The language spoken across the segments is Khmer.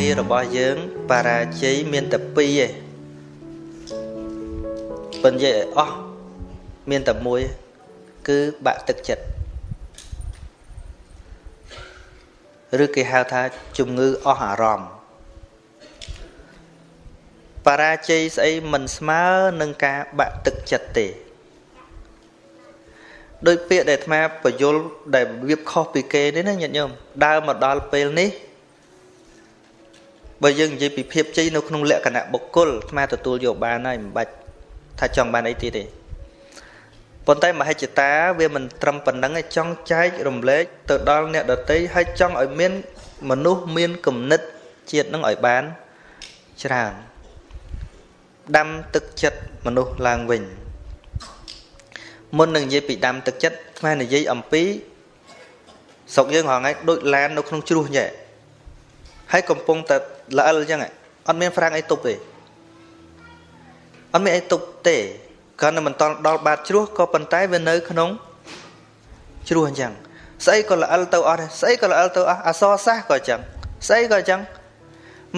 ងាររបស់យើងបរាជ័យមានតែពីរឯងប៉ុន្តែអស់មានតែមួយគឺបាក់ទឹកចិត្តឬគេហៅថាជំងឺអស់អារម្មណ៍បរាជ័យស្អីមិនស្មើនឹងការបាក់ទឹកចិត្តទេដោយពាក្យដែលអាត្មាបយលដែលវាខុសពីគេនេះណាញាតិញោមដើរមកដល់ពេលនេះ បើយើងនិយាយពីភាពជ័យនៅក្នុងលក្ខណៈបុគ្គលអាត្មាទទួលយកបានហើយមិនបាច់ថាចង់បានអីទៀតទេប៉ុន្តែមហិច្ឆតាវាមិនត្រឹមប៉ុណ្្នឹងឯងចង់ចែករំលែកទៅដល់អ្នកដតីហើយចង់ឲ្យមានមនុស្សមានគំនិតជាតិនឹងឲ្យបានច្រើនដាំទឹកចិត្តមនុស្សឡើងវិញមុននឹងនិយាយពីដាំទឹកចិត្តស្មាននិយាយអំពីស្រុកយើងហងៃដូចឡាននៅក្នុងជ្រោះញ៉ែ ហើយកំពុងតែល្អិលអញ្ចឹងអត់មានហ្វ្រាំងអីទប់ទេអត់មានអីទប់ទេគ្រាន់តែមិនតដល់បាតជ្រោះក៏ប៉ុន្តែវានៅក្នុងជ្រោះអញ្ចឹងស្អីក៏ល្អិលទៅអស់ដែរស្អីក៏ល្អិលទៅអស់អសរសាសក៏អញ្ចឹងស្អីក៏អញ្ចឹង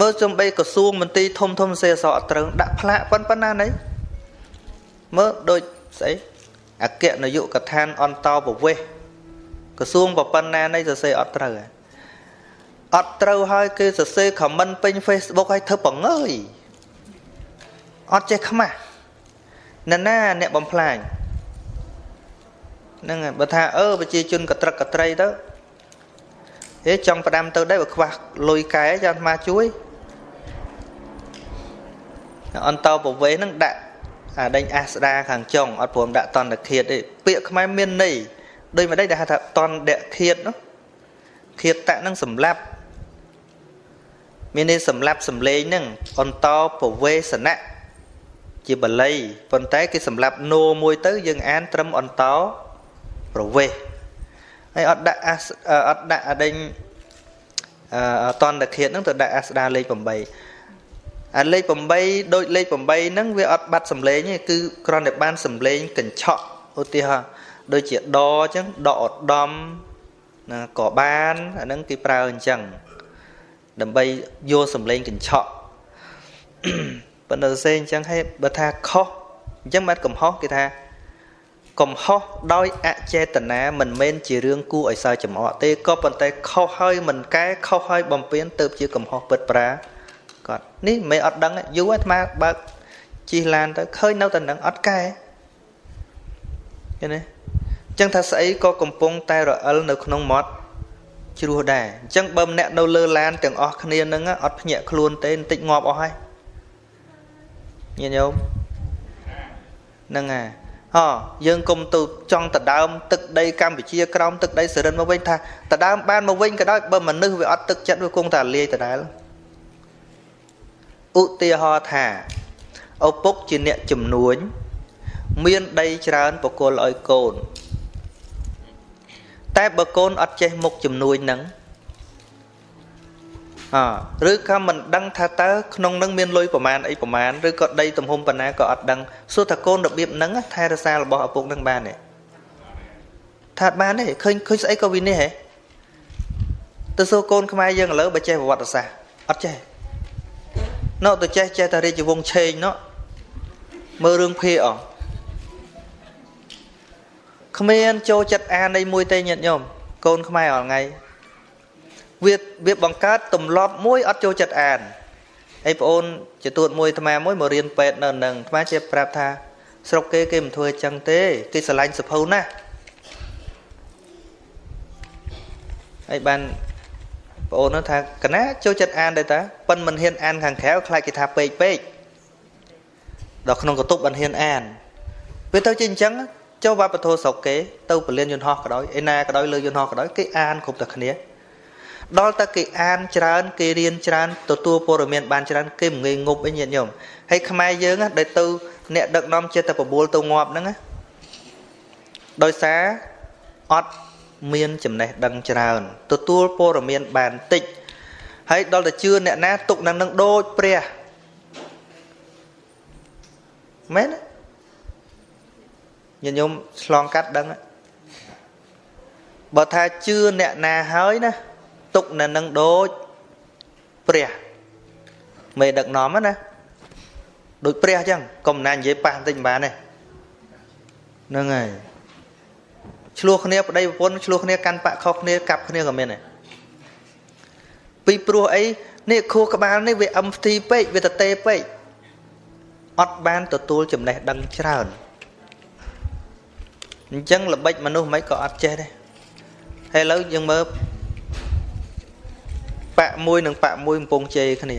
មើលសំបីក្រសួងមន្ទីរធំធំសេអសអត់ត្រូវដាក់ផ្លាកប៉ុណ្ណាណីមើលដូចស្អីអគ្គនាយកដ្ឋានអន្តរប្រវេសក្រសួងប៉ុណ្ណាណីសរសេរអត់ត្រូវ អត់ត្រូវហើយគេសរសេរ comment ពេញ Facebook ឲ្យធ្វើបង្ងើយអត់ចេះខ្មាស់ណ៎ណាអ្នកបំផ្លាញហ្នឹងហើយបើថាអឺប្រជាជនកត្រឹកកត្រីទៅហេចង់ផ្ដាំទៅដែរបើខ្វះលុយកែចាំអាត្មាជួយអន្តោប្រវេសហ្នឹងដាក់អាដេញអាស្ដាខាងចុងអត់ព្រមដាក់តន្តឃាតទេពាក្យខ្មែរមានន័យដូចមិនដេចដែលហៅថាតន្តឃាតនោះឃាតតហ្នឹងសម្លាប់ មានន័យសម្លាប់សម្លេងហ្នឹងអន្តោប្រវេសណៈជាបល័យប៉ុន្តែគេសម្លាប់នោមួយទៅយើងអានត្រឹមអន្តោប្រវេសហើយអត់ដាក់អត់ដាក់អដេញអតន្តឃាតហ្នឹងទៅដាក់អាស្ដាលេខ8អាលេខ8ដូចលេខ8ហ្នឹងវាអត់បាត់សំឡេងទេគឺគ្រាន់តែបានសំឡេងកញ្ឆក់ឧទាហរណ៍ដូចជាដអញ្ចឹងដកឧត្តមណាក៏បានអាហ្នឹងគេប្រើអញ្ចឹង ដើម្បីយកសំឡេងកញ្ឆក់ប៉ុន្តែសេអញ្ចឹងហេបើថាខុសអញ្ចឹងបាត់កំហុសគេថាកំហុសដោយអចេតនាមិនមែនជារឿងគួរឲ្យសើចំអកទេក៏ប៉ុន្តែខុសហើយមិនកែខុសហើយបំពេញទៅជាកំហុសពិតប្រាគាត់នេះមិនអត់ដឹងយូរអាត្មាបើកជិះឡានទៅឃើញនៅតែនឹងអត់កែឃើញទេអញ្ចឹងថាស្អីក៏កំពុងតែរអិលនៅក្នុងមាត់ ជ្រោះដែរអញ្ចឹងបើម្នាក់នៅលើឡានទាំងអស់គ្នានឹងអត់ភ្ញាក់ខ្លួនទេបន្តិចងាប់អស់ហើយញាតិញោមហ្នឹងហើយហ៎យើងគុំទៅចង់ទៅដើមទឹកដីកម្ពុជាក្រោមទឹកដីសរិនមកវិញថាទៅដើមបានមកវិញក៏ដោយបើមនុស្សវាអត់ទឹកចិត្តវាគង់តែលាយដដែលឧទាហរណ៍ថាឪពុកជាអ្នកជំនួញមានដីច្រើនបកគលឲ្យកូន តែបើកូនអត់ចេះមុខជំនួញនឹងអឬក៏មិនដឹងថាតើក្នុងនឹងមានលុយប្រមាណអីប្រមាណឬក៏ដីទំហំប៉ុណ្ណាក៏អត់ដឹងសួរថាកូនរបៀបហ្នឹងថែរក្សារបស់ឪពុកនឹងបានទេថាអត់បានទេឃើញឃើញស្អីក៏វិនិច្ឆ័យហ៎ទៅសួរកូនខ្មែរយើងឥឡូវបើចេះប្រវត្តិសាស្ត្រអត់ចេះណោទៅចេះចេះតែរាជវង្សឆេងណោមើលរឿងភេអស់ គ្មានចូលចិត្តអាននៃមួយទេញាតិញោមកូនខ្មែរអល់ថ្ងៃវាវាបង្កើតទម្លាប់មួយអត់ចូលចិត្តអានហើយប្អូនជាទួតមួយអាត្មាមួយមករៀនពេទ្យនៅនឹងអាត្មាជាប្រាប់ថាស្រុកគេគេមិនធ្វើអញ្ចឹងទេគេស្រឡាញ់សភៅណាស់ហើយបានប្អូននោះថាកណាចូលចិត្តអានដែរតាប៉ិនមិនហ៊ានអានខាងក្រៅខ្លាចគេថាពេកពេកដល់ក្នុងកតុបមិនហ៊ានអានវាទៅជាអញ្ចឹង ចូលវប្បធម៌ស្រុកគេទៅពលានយន្តហោះក៏ដោយឯណាក៏ដោយលើយន្តហោះក៏ដោយគេអានគ្រប់តែគ្នាដល់តែគេអានច្រើន គេរៀនច្រើនទទួលព័ត៌មានបានច្រើនគេមិនងាយងប់អីញាតិញោមហើយខ្មែរយើងដែលទៅអ្នកដឹកនាំចិត្តតែបបួលទៅងាប់ហ្នឹងដោយសារអត់មានចំណេះដឹងច្រើនទទួលព័ត៌មានបានតិចហើយដល់តែជឿអ្នកណាទុកនឹងនឹងដូចព្រះមែន ញាតិញោមឆ្លងកាត់ដឹងបើថាជឿអ្នកណាហើយណាទុកនៅនឹងដូចព្រះមេដឹកនាំណាដូចព្រះអញ្ចឹងកុំណានិយាយប៉ះបន្តិចមិនបានទេហ្នឹងហើយឆ្លោះគ្នាប្តីប្រពន្ធឆ្លោះគ្នាកាន់បាក់ខុសគ្នាកាប់គ្នាក៏មានដែរពីព្រោះអីនេះខួរក្បាលនេះវាអឹមផ្ទីពេកវាតទេពេកអត់បានទទួលចំណេះដឹងច្រើន អញ្ចឹងល្បិចមនុស្សមិនក៏អត់ចេះដែរហើយឥឡូវយើងមើលបាក់មួយនិងបាក់មួយកំពុងជេរគ្នា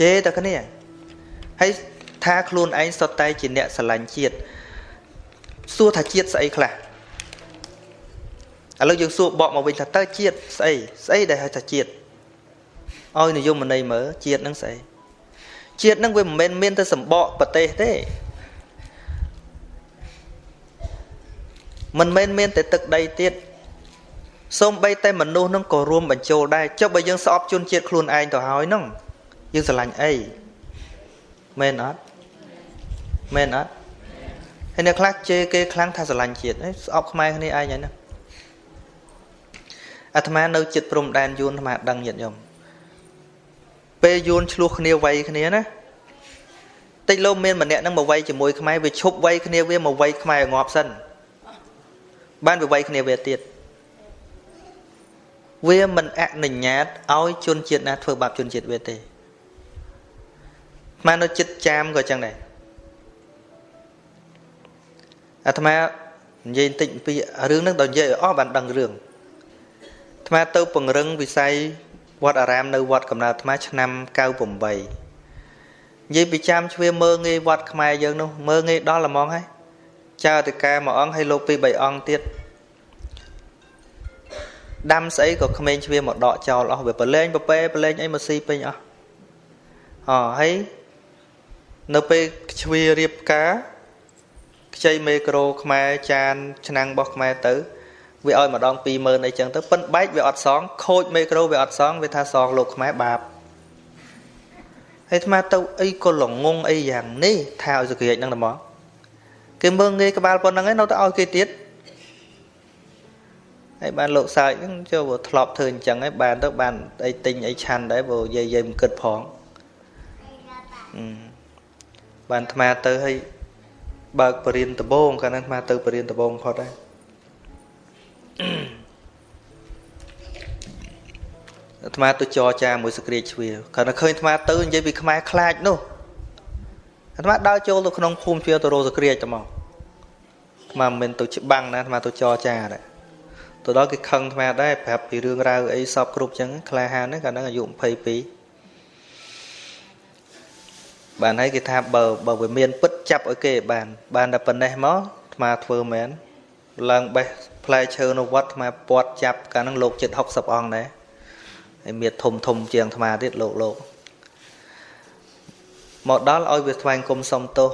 ជេរតែគ្នាហើយថាខ្លួនឯងសុទ្ធតែជាអ្នកស្រឡាញ់ជាតិសួរថាជាតិស្អីខ្លះឥឡូវយើងសួរបកមកវិញថាតើជាតិស្អីស្អីដែលហៅថាជាតិឲ្យនិយមន័យមើលជាតិនឹងស្អីជាតិនឹងវាមិនមែនមានតែសម្បកប្រទេសទេ មិនមែនមានតែទឹកដីទៀតសូម្បីតែមនុស្សនឹងក៏រួមបញ្ចូលដែរចុះបើយើងស្អប់ជនជាតិខ្លួនឯងទៅហើយហ្នឹងយើងស្រឡាញ់អីមែនអត់មែនអត់ហើយអ្នកខ្លះជេរគេខ្លាំងថាស្រឡាញ់ជាតិស្អប់ខ្មែរគ្នាឯងហើយណាអាត្មានៅចិត្តព្រំដែនយួនអាត្មាដឹងញាតិញោមពេលយួនឆ្លោះគ្នាវាយគ្នាណាតិចលោមានម្នាក់នឹងមកវាយជាមួយខ្មែរវាឈប់វាយគ្នាវាមកវាយខ្មែរងាប់សិន បានវាវាយគ្នាវាទៀតវាមិនអនុញ្ញាតឲ្យជនជាតិណាធ្វើបាបជនជាតិវាទេអានៅចិត្តចាមក៏ចឹងដែរអាត្មានិយាយបន្តិចពីរឿងហ្នឹងដល់និយាយឲ្យអស់បានដឹងរឿងអាត្មាទៅពង្រឹងវិស័យវត្តអារាមនៅវត្តកំណើតអាត្មាឆ្នាំ98និយាយពីចាំជ្វាមើងងាយវត្តខ្មែរយើងនោះមើងងាយដល់ល្មងហើយ ចៅតកាមួយអង្គហើយលោកពីរបីអង្គទៀតដាំស្អីក៏ក្មេងជ្វាមកដកចោលអស់វាប្រឡែងប្រពេប្រឡែងអីមកស៊ីពេញអស់អហើយនៅពេលជ្វារៀបការខ្ចីមេក្រូខ្មែរចានឆ្នាំងរបស់ខ្មែរទៅវាឲ្យម្ដង20000អីចឹងទៅប៉ិនបែកវាអត់សងខូចមេក្រូវាអត់សងវាថាសងលោកខ្មែរបាបហើយអាត្មាទៅអីក៏ល្ងងអីយ៉ាងនេះថាឲ្យសក្រាចហ្នឹងតែមក គេមើងងាយក្បាលប៉ុណ្្នឹងឯងនៅតែឲ្យគេទៀតហើយបានលោកសើចហ្នឹងចូលធ្លាប់ធ្វើអញ្ចឹងហើយបានទៅបានអីទិញអីឆាន់ដែរព្រោះយាយយាយមិនគិតផងអឺបានអាត្មាទៅឲ្យបើកបរិញ្ញាដបងកាលនោះអាត្មាទៅបរិញ្ញាដបងផុតហើយអាត្មាទៅចរចាមួយសក្រាចជ្វាគ្រាន់តែឃើញអាត្មាទៅនិយាយពីខ្មែរខ្លាចនោះ អាត្មាដើរចូលទៅក្នុងភូមិជ្វាទៅរោសក្រាចទៅមកអាត្មាមិនមែនទៅច្បាំងណាអាត្មាទៅចរចាដែរទៅដល់គេខឹងអាត្មាដែរប្រាប់ពីរឿងរ៉ាវអីសពគ្រប់ចឹងក្លាហានហ្នឹងកាលហ្នឹងអាយុ22បានហើយគេថាបើបើវាមានពិតចាប់ឲ្យគេបាន បានតែប៉ុណ្ណេះមកអាត្មាធ្វើមែនឡើងបេះផ្លែឈើនៅវត្តអាត្មាពាត់ចាប់កាលហ្នឹងលោកចិត្ត60អង្គដែរហើយមានធំធំជាងអាត្មាទៀតលោកលោក មកដល់ឲ្យវាថ្វាយគុំសុំទោស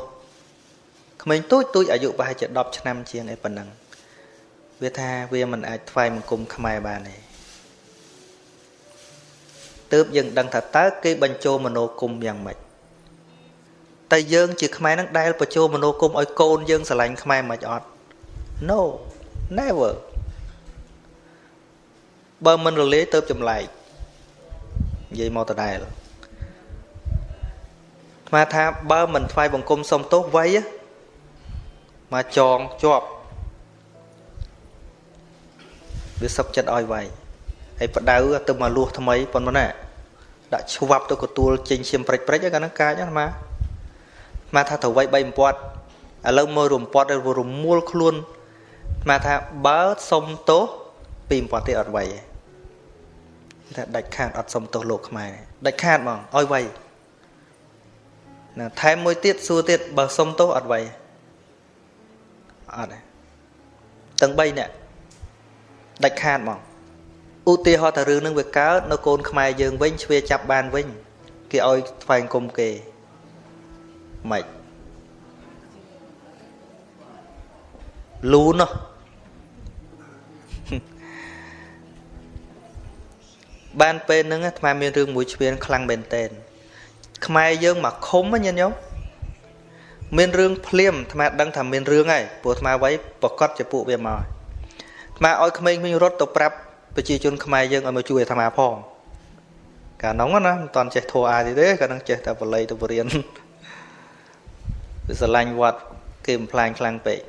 ក្មេងទូចទូចអាយុប្រហែលជា10ឆ្នាំជាងឯប៉ុណ្ណឹងវាថាវាមិនអាចថ្វាយបង្គំខ្មែរបានទេទើបយើងដឹងថាតើគេបញ្ចូលមโนគមយ៉ាងម៉េចតែយើងជាខ្មែរនឹងដែលបញ្ចូលមនោគមឲ្យកូនយើងស្រឡាញ់ខ្មែរមិនអត់ No never បើមិនរលាយទៅចម្លែកនិយាយមកដដែល ថ្មថាបើមិនថ្វាយបង្គំសុំទោសវ័យមកចងជាប់វាសុកចិត្តឲ្យវ័យហើយបដៅទៅមកលួសថ្មីប៉ុណ្ណាដាក់ឆ្វាប់ទៅកទួលចេញឈាមព្រិចព្រិចហ្នឹងកាលហ្នឹងកាចណាម៉ាមកថាទៅវៃ3បំពាត់ឥឡូវមើលរំពាត់រមួលខ្លួនមកថាបើសុំទោសពីបំពាត់ទៀតអត់វៃទេថាដាច់ខាតអត់សុំទោសលោកខ្មែរដាច់ខាតហ្មងឲ្យវៃ ណាថែមមួយទៀតសួរទៀតបើសុំទោសអត់វៃអត់ទេទាំង3នាក់ដាច់ខាតហ្មងឧទាហរណ៍ថារឿងនឹងវាកើតនៅកូនខ្មែរយើងវិញជ្វាចាប់បានវិញគេឲ្យថ្វាយគុំគេម៉េចលូននោះបានពេលហ្នឹងអាត្មាមានរឿងមួយឆ្វៀនខ្លាំងមែនតែន ខ្មែរយើងមកឃុំញាតិញោមមានរឿងភ្លាមអាត្មាដឹងថាមានរឿងហើយព្រោះអាត្មាໄວប្រកាសជាពួកវាមកអាត្មាឲ្យក្មេងៗរត់ទៅប្រាប់ប្រជាជនខ្មែរយើងឲ្យមកជួយអាត្មាផង កាលនោះណាមិនតាន់ចេះធัวអាយទេកាលនោះចេះតែបល័យទៅបរៀនវាស្រឡាញ់វត្តគេបំផ្លាញខ្លាំងពេក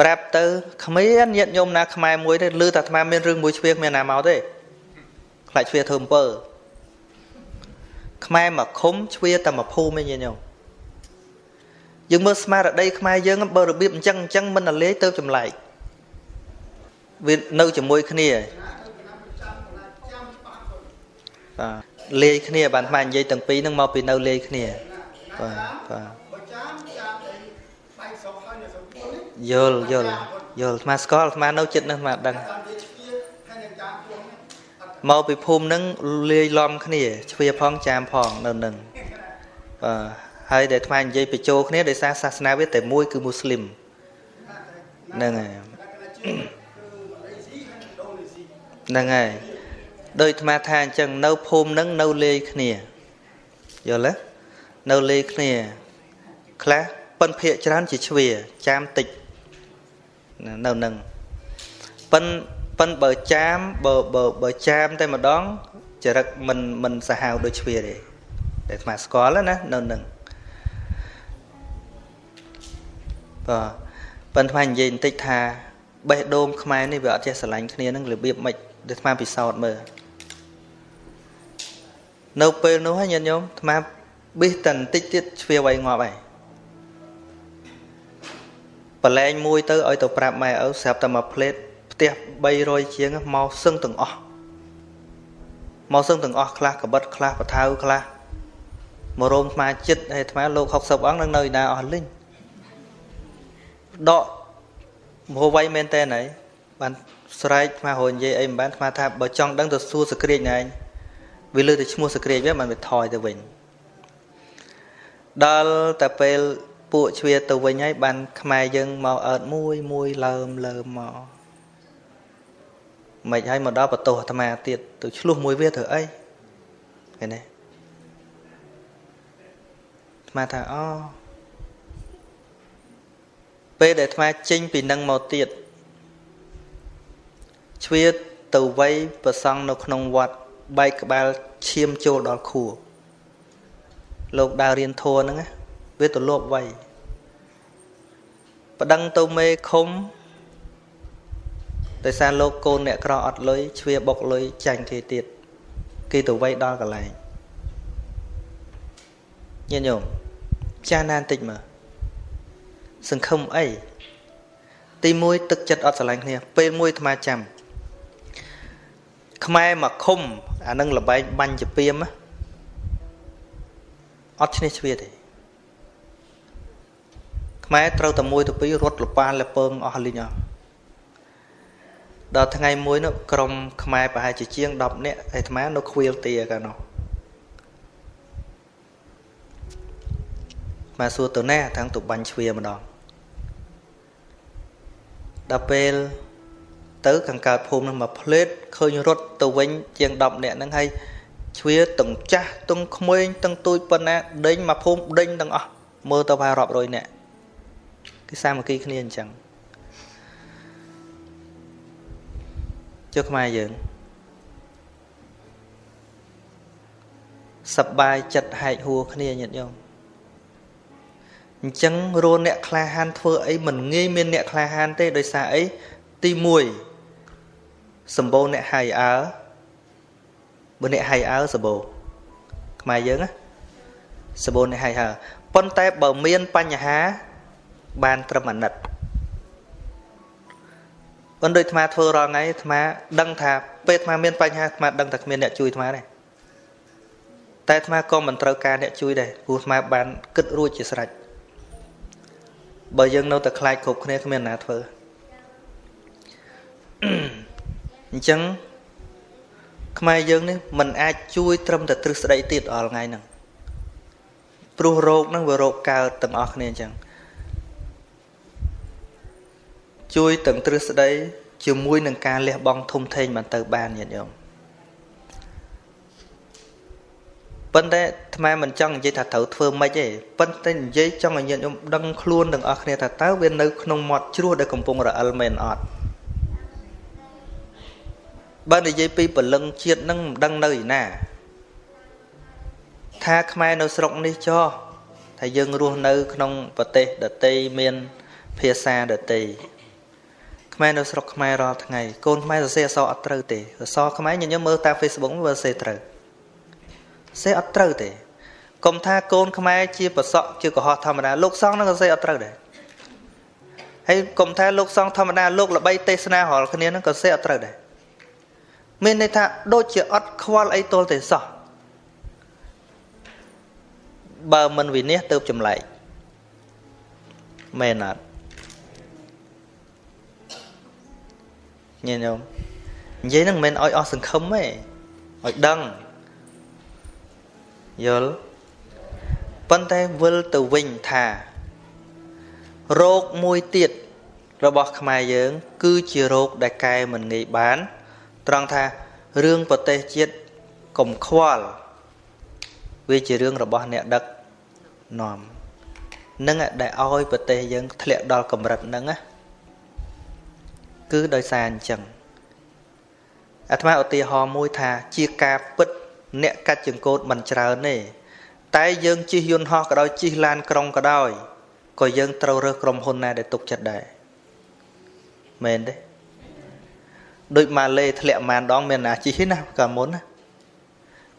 ប្រាប់ទៅគ្មានញាតញោមណាខ្មែរមួយទេឮតែអាត្មាមានរឿងមួយជ្វាគ្មានណាមកទេខ្លាចជ្វាធ្វើអំពើ ខ្មែរមកឃុំជ្វាតែមកភូមិឯងញាតញោមយើងមើលស្មារតីខ្មែរយើងបើរបៀបអញ្ចឹងអញ្ចឹងមិនរលាយទៅចម្លែកវានៅជាមួយគ្នាបាទលាយគ្នាបានខ្មែរនិយាយទាំងពីរហ្នឹងមកពីនៅលាយគ្នាបាទបាទយល់យល់យល់អាត្មាស្គាល់អាត្មានៅចិត្តហ្នឹងអាត្មាដឹង មកពីភូមិហ្នឹងលាយឡំគ្នាជ្វាផងចាមផងនៅនឹងបាទហើយដែលអាត្មានិយាយបញ្ចូលគ្នាដោយសារសាសនាវាតែមួយគឺមូស្លីមហ្នឹងហើយហ្នឹងហើយដោយអាត្មាថាអញ្ចឹងនៅភូមិហ្នឹងនៅលាយគ្នាយល់ទេនៅលាយគ្នាខ្លះប៉ុនភាកច្រើនជាជ្វាចាមតិចនៅនឹងប៉ិន ប៉ិនបើចាមបើបើបើចាមតែម្ដងចរិតមិនមិនសាហាវដូចជ្វាទេតែស្មាស្គាល់ណានៅនឹងបាទប៉ិនថ្មនិយាយបន្តិចថាបេះដូងខ្មែរនេះវាអត់ចេះស្រឡាញ់គ្នានឹងរបៀបម៉េចដែលថ្មពិសោធន៍មើលនៅពេលនោះហ្នឹងញាតិញោមថ្មប៊ីសតែបន្តិចទៀតជ្វាវៃងាប់ហើយប្រឡែងមួយទៅឲ្យទៅប្រាប់ម៉ែឪស្រាប់តែមកផ្លេត ផ្ទះ300ជាងមកសឹងទាំងអស់មកសឹងទាំងអស់ខ្លះកបិតខ្លះបថៅខ្លះមករោមថ្មចិត្តហើយថ្មលោក60អង្គនឹងនៅឯណាអស់លិញដកមហោវៃមែនតើណៃបានស្រែកថ្មរនិយាយអីមិនបានថ្មថាបើចង់ដឹងទៅសួរសក្រាចណែវាលើតែឈ្មោះសក្រាចវាមិនវាថយទៅវិញដល់តែពេលពួកជ្វាទៅវិញហើយបានខ្មែរយើងមកអើតមួយមួយលើមលើមមក មិនហើយមកដល់បន្ទោសអាត្មាទៀតទៅឆ្លោះមួយវាធ្វើអីឃើញទេអាត្មាថាអូពេលដែលអាត្មាចេញពីនឹងមកទៀតជ្វាទៅវ័យប្រសង់នៅក្នុងវត្តបែកក្បាលឈាមចូលដល់ខួរលោកដើររៀនធัวហ្នឹងណាវាទៅលបវៃប្តឹងទៅមេឃុំ ដោយសារលោកកូនអ្នកក្រអត់លុយជ្វាបុកលុយចាញ់គេទៀតគេទៅវៃដល់កន្លែងញាតិញោមចាណានតិចមើលសង្ឃឹមអីទី1ទឹកចិត្តអត់ស្រឡាញ់គ្នា ពេលមួយអាត្មាចាំខ្មែរមកឃុំអានឹងលបែងបាញ់ជាពីមអត់ឈ្នះជ្វាទេខ្មែរត្រូវតែមួយទៅពីររត់លប៉ាលពើងអស់លីងអស់ ដល់ថ្ងៃមួយនោះក្រុមខ្មែរប្រហែលជាជាង10នាក់ឯអាត្មានៅខ្វៀលទាកាលនោះមកសួរទៅណាទាំងទៅបាញ់ជ្វាម្ដងដល់ពេលទៅខាងកើតភូមិនឹងមកផ្លេតឃើញរត់ទៅវិញជាង10នាក់ហ្នឹងហើយជ្វាទាំងចាស់ទាំងក្មេងទាំងទូចប៉ុណ្ណាដេញមកភូមិដេញទាំងអស់មើលទៅប្រហែលរាប់រយនាក់គឺសាមគ្គីគ្នាអញ្ចឹង ចុះខ្មែរយើងសបាយចិត្តហែកហួរគ្នាញាតិញោមអញ្ចឹងរੂអ្នកក្លាហានធ្វើអីមិនងាយមានអ្នកក្លាហានទេដោយសារអីទី1សម្បូរអ្នកហៃអើបើអ្នកហៃអើសម្បូរខ្មែរយើងណាសម្បូរអ្នកហៃអើប៉ុន្តែបើមានបញ្ហាបានត្រឹមអាណិត ប៉ុន្តែអាត្មាធ្វើរាល់ថ្ងៃអាត្មាដឹងថាពេលអាត្មាមានបញ្ហាអាត្មាដឹងថាគ្មានអ្នកជួយអាត្មាទេតែអាត្មាក៏មិនត្រូវការអ្នកជួយដែរព្រោះអាត្មាបានគិតរួចជាស្រេចបើយើងនៅតែខ្លាចគ្រប់គ្នាគ្មានណាធ្វើអញ្ចឹងខ្មែរយើងនេះมันអាចជួយត្រឹមតែទ្រឹស្ដីទៀតអល់ថ្ងៃហ្នឹងព្រោះរោគហ្នឹងវារោគកើតទាំងអស់គ្នាអញ្ចឹង ជួយទាំងទ្រឹស្ដីជាមួយនឹងការលះបង់ធំធេងបានទៅបានញាតិញោមប៉ុន្តែអាត្មាមិនចង់និយាយថាត្រូវធ្វើម៉េចទេប៉ុន្តែនិយាយចង់ឲ្យញាតិញោមដឹងខ្លួនទាំងអស់គ្នាថាតើវានៅក្នុងមាត់ជ្រោះដែលកំពុងរអិលមែនអត់បើនិយាយពីពលឹងជាតិនឹងមិនដឹងនៅឯណា ថាខ្មែរនៅស្រុកនេះចោះថាយើងរស់នៅ ក្នុងប្រទេសដតីមាន ភាសាដតី ខ្មែរនៅស្រុកខ្មែររាល់ថ្ងៃកូនខ្មែរសរសេរអក្សរអត់ត្រូវទេអក្សរខ្មែរញញឹមមើលតាម Facebook មើលសរសេរត្រូវសរសេរអត់ត្រូវទេកុំថាកូនខ្មែរជាប្រសក់ជាកុហកធម្មតាលោកសង្ឃនឹងសរសេរអត់ត្រូវដែរហើយកុំថាលោកសង្ឃធម្មតាលោកល្បីទេសនារាល់គ្នានឹងក៏សរសេរអត់ត្រូវដែរមានន័យថាដូចជាអត់ខ្វល់អីទល់ទេសោះបើមិនវិនិច្ឆ័យទៅចម្លែកមែនអត់ ញញោមនិយាយហ្នឹងមិនមែនឲ្យអស់សង្ឃឹមទេឲ្យដឹងយល់ប៉ុន្តែវិលទៅវិញថារោគមួយទៀតរបស់ខ្មែរយើង គឺជារោគដែលកែមិនងាយបាន ត្រង់ថារឿងប្រទេសជាតិកុំខ្វល់វាជារឿងរបស់អ្នកដឹកនាំនឹងដែលឲ្យប្រទេសយើងធ្លាក់ដល់កម្រិតហ្នឹងណា គឺដោយសារអញ្ចឹងអាត្មាឧទាហរណ៍មួយថាជាការពិត អ្នកកាច់ចង្កូតមិនច្រើនទេតែយើងជិះយន្តហោះក៏ដោយជិះឡានក្រុងក៏ដោយក៏យើងត្រូវរើសក្រុមហ៊ុនណាដែលទុកចិត្តដែរមែនទេដូចម៉ាឡេធ្លាក់ម៉ានដងមានណាជិះទេណាកាលមុនណា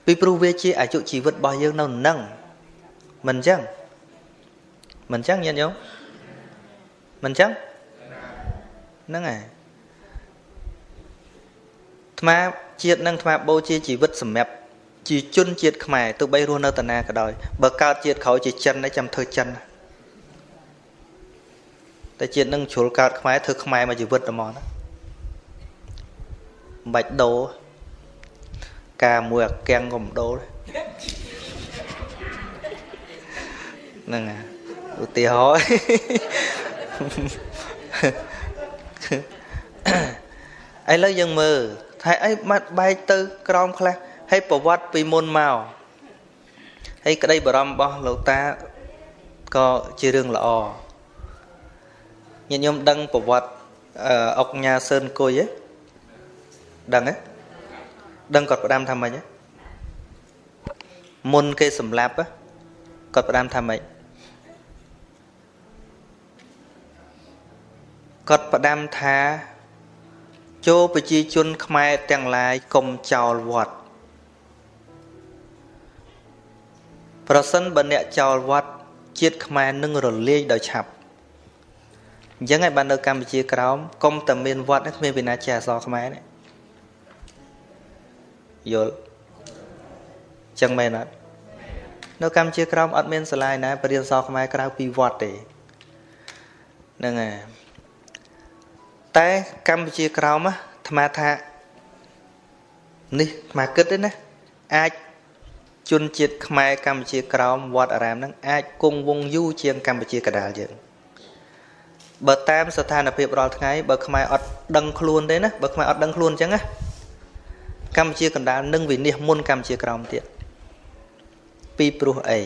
ពីព្រោះវាជាអាយុជីវិតរបស់យើងនៅនឹងមិនអញ្ចឹងមិនអញ្ចឹងញាតិញោមមិនអញ្ចឹងហ្នឹងហើយ ថ្មជាតិនឹងថ្មបូជាជីវិតសម្រាប់ជាជនជាតិខ្មែរទោះបីរស់នៅតាណាក៏ដោយបើកើតជាតិក្រោយជាចិនឯងចាំធ្វើចិនតែជាតិនឹងជ្រុលកើតខ្មែរធ្វើខ្មែរមកជីវិតតែមកណាមិនបាច់ដូរការមួយអាកាំងក៏មិនដូរហ្នឹងហើយឧទាហរណ៍ឥឡូវយើងមើល ថាអីបាត់បែកទៅក្រោមខ្លះហើយប្រវត្តិពីមុនមកហើយក្តីបារម្ភរបស់លោកតាក៏ជារឿងល្អញាតិញោមដឹងប្រវត្តិអុកញ៉ាសឿនគុយទេដឹងទេដឹងគាត់ផ្ដាំថាម៉េចមុនគេសម្លាប់គាត់ផ្ដាំថាម៉េចគាត់ផ្ដាំថា ចូលប្រជាជនខ្មែរទាំងឡាយកុំចោលវត្តប្រសិនបើអ្នកចោលវត្តជាតិខ្មែរនឹងរលាយដោយឆាប់អញ្ចឹងហើយបាននៅកម្ពុជាក្រោមកុំតែមានវត្តគ្មានវិណាជាអសរខ្មែរនេះយល់ចឹងមែនអត់នៅកម្ពុជាក្រោមអត់មានសាលាណាបរិញ្ញាសរខ្មែរក្រៅពីវត្តទេហ្នឹងហើយ តែកម្ពុជាក្រោមអាត្មាថានេះអាត្មាគិតទេណាអាចជនជាតិខ្មែរកម្ពុជាក្រោមវត្តអារាមហ្នឹងអាចគង់វង្សយូរជាងកម្ពុជាកដាលយើងបើតាមស្ថានភាពរាល់ថ្ងៃបើខ្មែរអត់ដឹងខ្លួនទេណាបើខ្មែរអត់ដឹងខ្លួនអញ្ចឹងណាកម្ពុជាកណ្ដាលនឹងវិនិច្ឆ័យមុនកម្ពុជាក្រោមទៀតពីព្រោះអី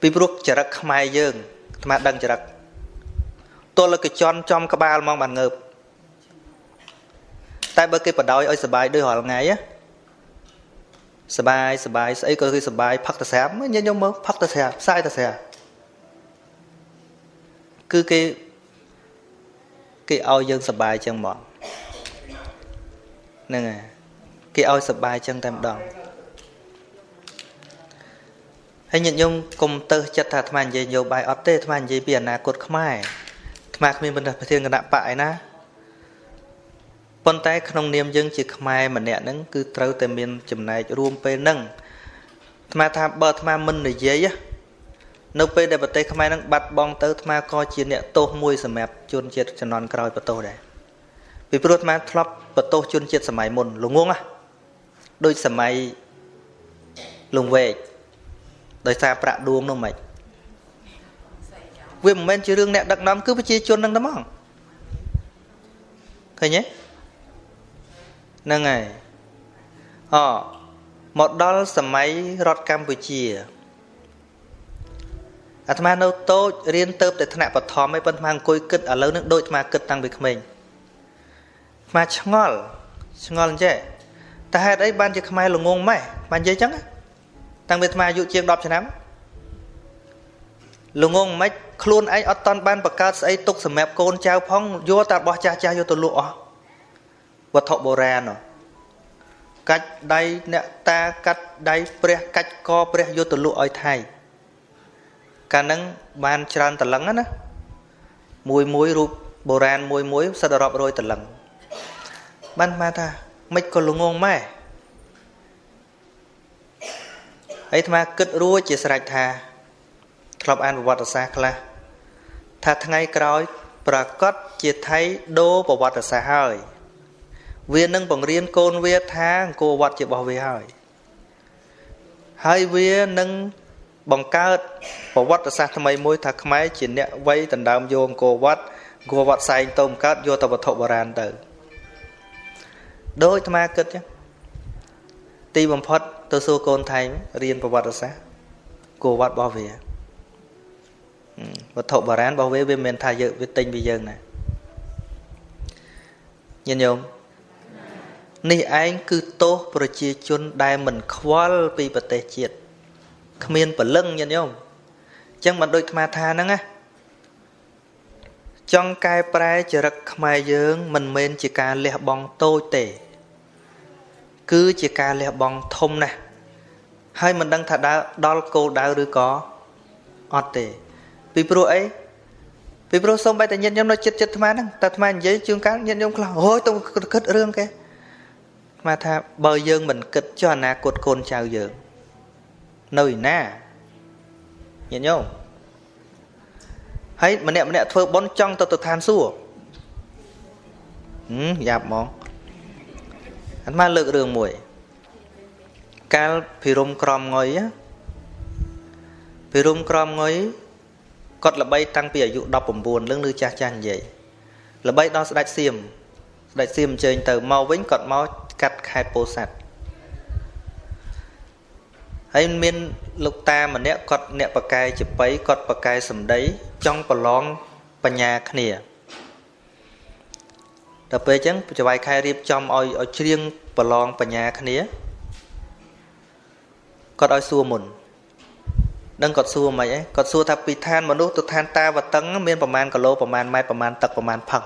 ពីព្រោះចរិតខ្មែរយើងអាត្មាដឹងចរិត ទល់កជន់ចំក្បាលមកបានងើបតែបើគេបដ ாய் ឲ្យសុបាយដូចរាល់ថ្ងៃសបាយសបាយស្អីក៏គឺសបាយផឹកតស្រាប់ញញឹមមើលផឹកតស្រាប់ផ្សាយតស្រាប់គឺគេគេឲ្យយើងសបាយចឹងហ្មងហ្នឹងហើយគេឲ្យសបាយចឹងតែម្ដងហើយញាតិញោមកុំទៅចិត្តថាអាត្មានិយាយនយោបាយអត់ទេអាត្មានិយាយពីអនាគតខ្មែរ អាត្មាគ្មានបណ្ដាប្រធានគណៈបកឯណាប៉ុន្តែក្នុងនាមយើងជាខ្មែរម្នាក់ហ្នឹងគឺត្រូវតែមានចំណែករួមពេលហ្នឹងអាត្មាថាបើអាត្មាមិននិយាយនៅពេលដែលប្រទេសខ្មែរហ្នឹងបាត់បង់ទៅអាត្មាក៏ជាអ្នកទោសមួយសម្រាប់ជនជាតិជំនាន់ក្រោយបន្ទោសដែរពីព្រោះអាត្មាធ្លាប់បន្ទោសជនជាតិសម័យមុនលងងណាដូចសម័យលងវែកដោយសារប្រាក់ដួងនោះមិន វាមិនមែនជារឿងអ្នកដឹកនាំគឺប្រជាជននឹងតែហ្មងឃើញទេហ្នឹងហើយអមកដល់សម័យរដ្ឋកម្ពុជាអាត្មានៅតូចរៀនទៅតែថ្នាក់បឋមឯប៉ុន្តែអង្គុយគិតឥឡូវនឹងដូចអាត្មាគិតតាំងពីក្មេងអាត្មាឆ្ងល់ឆ្ងល់អញ្ចេះតែហេតុអីបានជាខ្មែរល្ងងម៉េះបាននិយាយចឹងតាំងពីអាត្មាអាយុជាង10ឆ្នាំ ល្ងងមិនខ្លួនឯងអត់តន់បានបង្កើតស្អីទុកសម្រាប់កូនចៅផងយកតែរបស់ចាស់ចាស់យកទៅលក់អស់វត្ថុបុរាណកាច់ដៃអ្នកតាកាត់ដៃព្រះកាច់កព្រះយកទៅលក់ឲ្យថៃកាលហ្នឹងបានច្រើនតលឹងណាមួយមួយរូបបុរាណមួយមួយសិតរាប់រយតលឹងបានមកថាមិនក៏ល្ងងម៉ែហើយអាត្មាគិតរួចជាស្រេចថា ធ្លាប់អានប្រវត្តិសាស្ត្រខ្លះថាថ្ងៃក្រោយប្រកាសជាថៃដូរប្រវត្តិសាស្ត្រហើយ វានឹងបង្រៀនកូនវាថាអង្គរវត្តជារបស់វាហើយហើយវានឹងបង្កើតប្រវត្តិសាស្ត្រថ្មីមួយថាខ្មែរជាអ្នកវ័យដណ្ដើមយកអង្គរវត្តអង្គរវត្តសែងទៅបង្កើតយកទៅវត្ថុបុរាណទៅដូចអាត្មាគិតចឹងទីបំផុតទៅសួរកូនថៃរៀនប្រវត្តិសាស្ត្រគួរវត្តរបស់វា វត្ថុបុរាណរបស់វាវាមិនថាយើងវាទិញពីយើងណាញាតិញោមនេះឯងគឺទោសប្រជាជនដែលមិនខ្វល់ពីប្រទេសជាតិគ្មានពលឹងញាតិញោមអញ្ចឹងមិនដូចអាត្មាថាហ្នឹងណាចង់កែប្រែចរិតខ្មែរយើង មិនមែនជាការលះបង់តូចទេ គឺជាការលះបង់ធំណាស់ហើយមិនដឹងថាដើរដល់គោលដៅឬក៏អត់ទេ ពីព្រោះអីពីព្រោះសូម្បីតែញាតិញោមនៅចិត្តចិត្តអាត្មាហ្នឹងតែអាត្មានិយាយជួនកាលញាតិញោមខ្លះអូយទៅគិតរឿងគេអាត្មាថាបើយើងមិនគិតចុះអនាគតកូនចៅយើងនៅឯណាញាតិញោមហើយម្នាក់ម្នាក់ធ្វើបុណ្យចង់ទៅទៅឋានសួគ៌ហឹមយ៉ាប់ហ្មងអាត្មាលើករឿងមួយ កាលភិរមក្រមងុយភិរមក្រមងុយ គាត់ល្បីតាំងពីអាយុ19លឹងឬចាស់ចាស់និយាយល្បីដល់ស្ដេចសៀមស្ដេចសៀមអញ្ជើញទៅមកវិញគាត់មកកាត់ខេត្តពោធិ៍សាត់ហើយមានលោកតាម្នាក់គាត់អ្នកបកែចបៃគាត់បកែសម្ដីចង់ប្រឡងបញ្ញាគ្នាដល់ពេលអញ្ចឹងចវាយខែរៀបចំឲ្យឲ្យច្រៀងប្រឡងបញ្ញាគ្នាគាត់ឲ្យសួរមុន ដឹងគាត់សួរមិនអីគាត់សួរថាពីឋានមនុស្សទៅឋានតាវតឹងមានប្រមាណគីឡូប្រមាណម៉ែត្រប្រមាណទឹកប្រមាណផឹង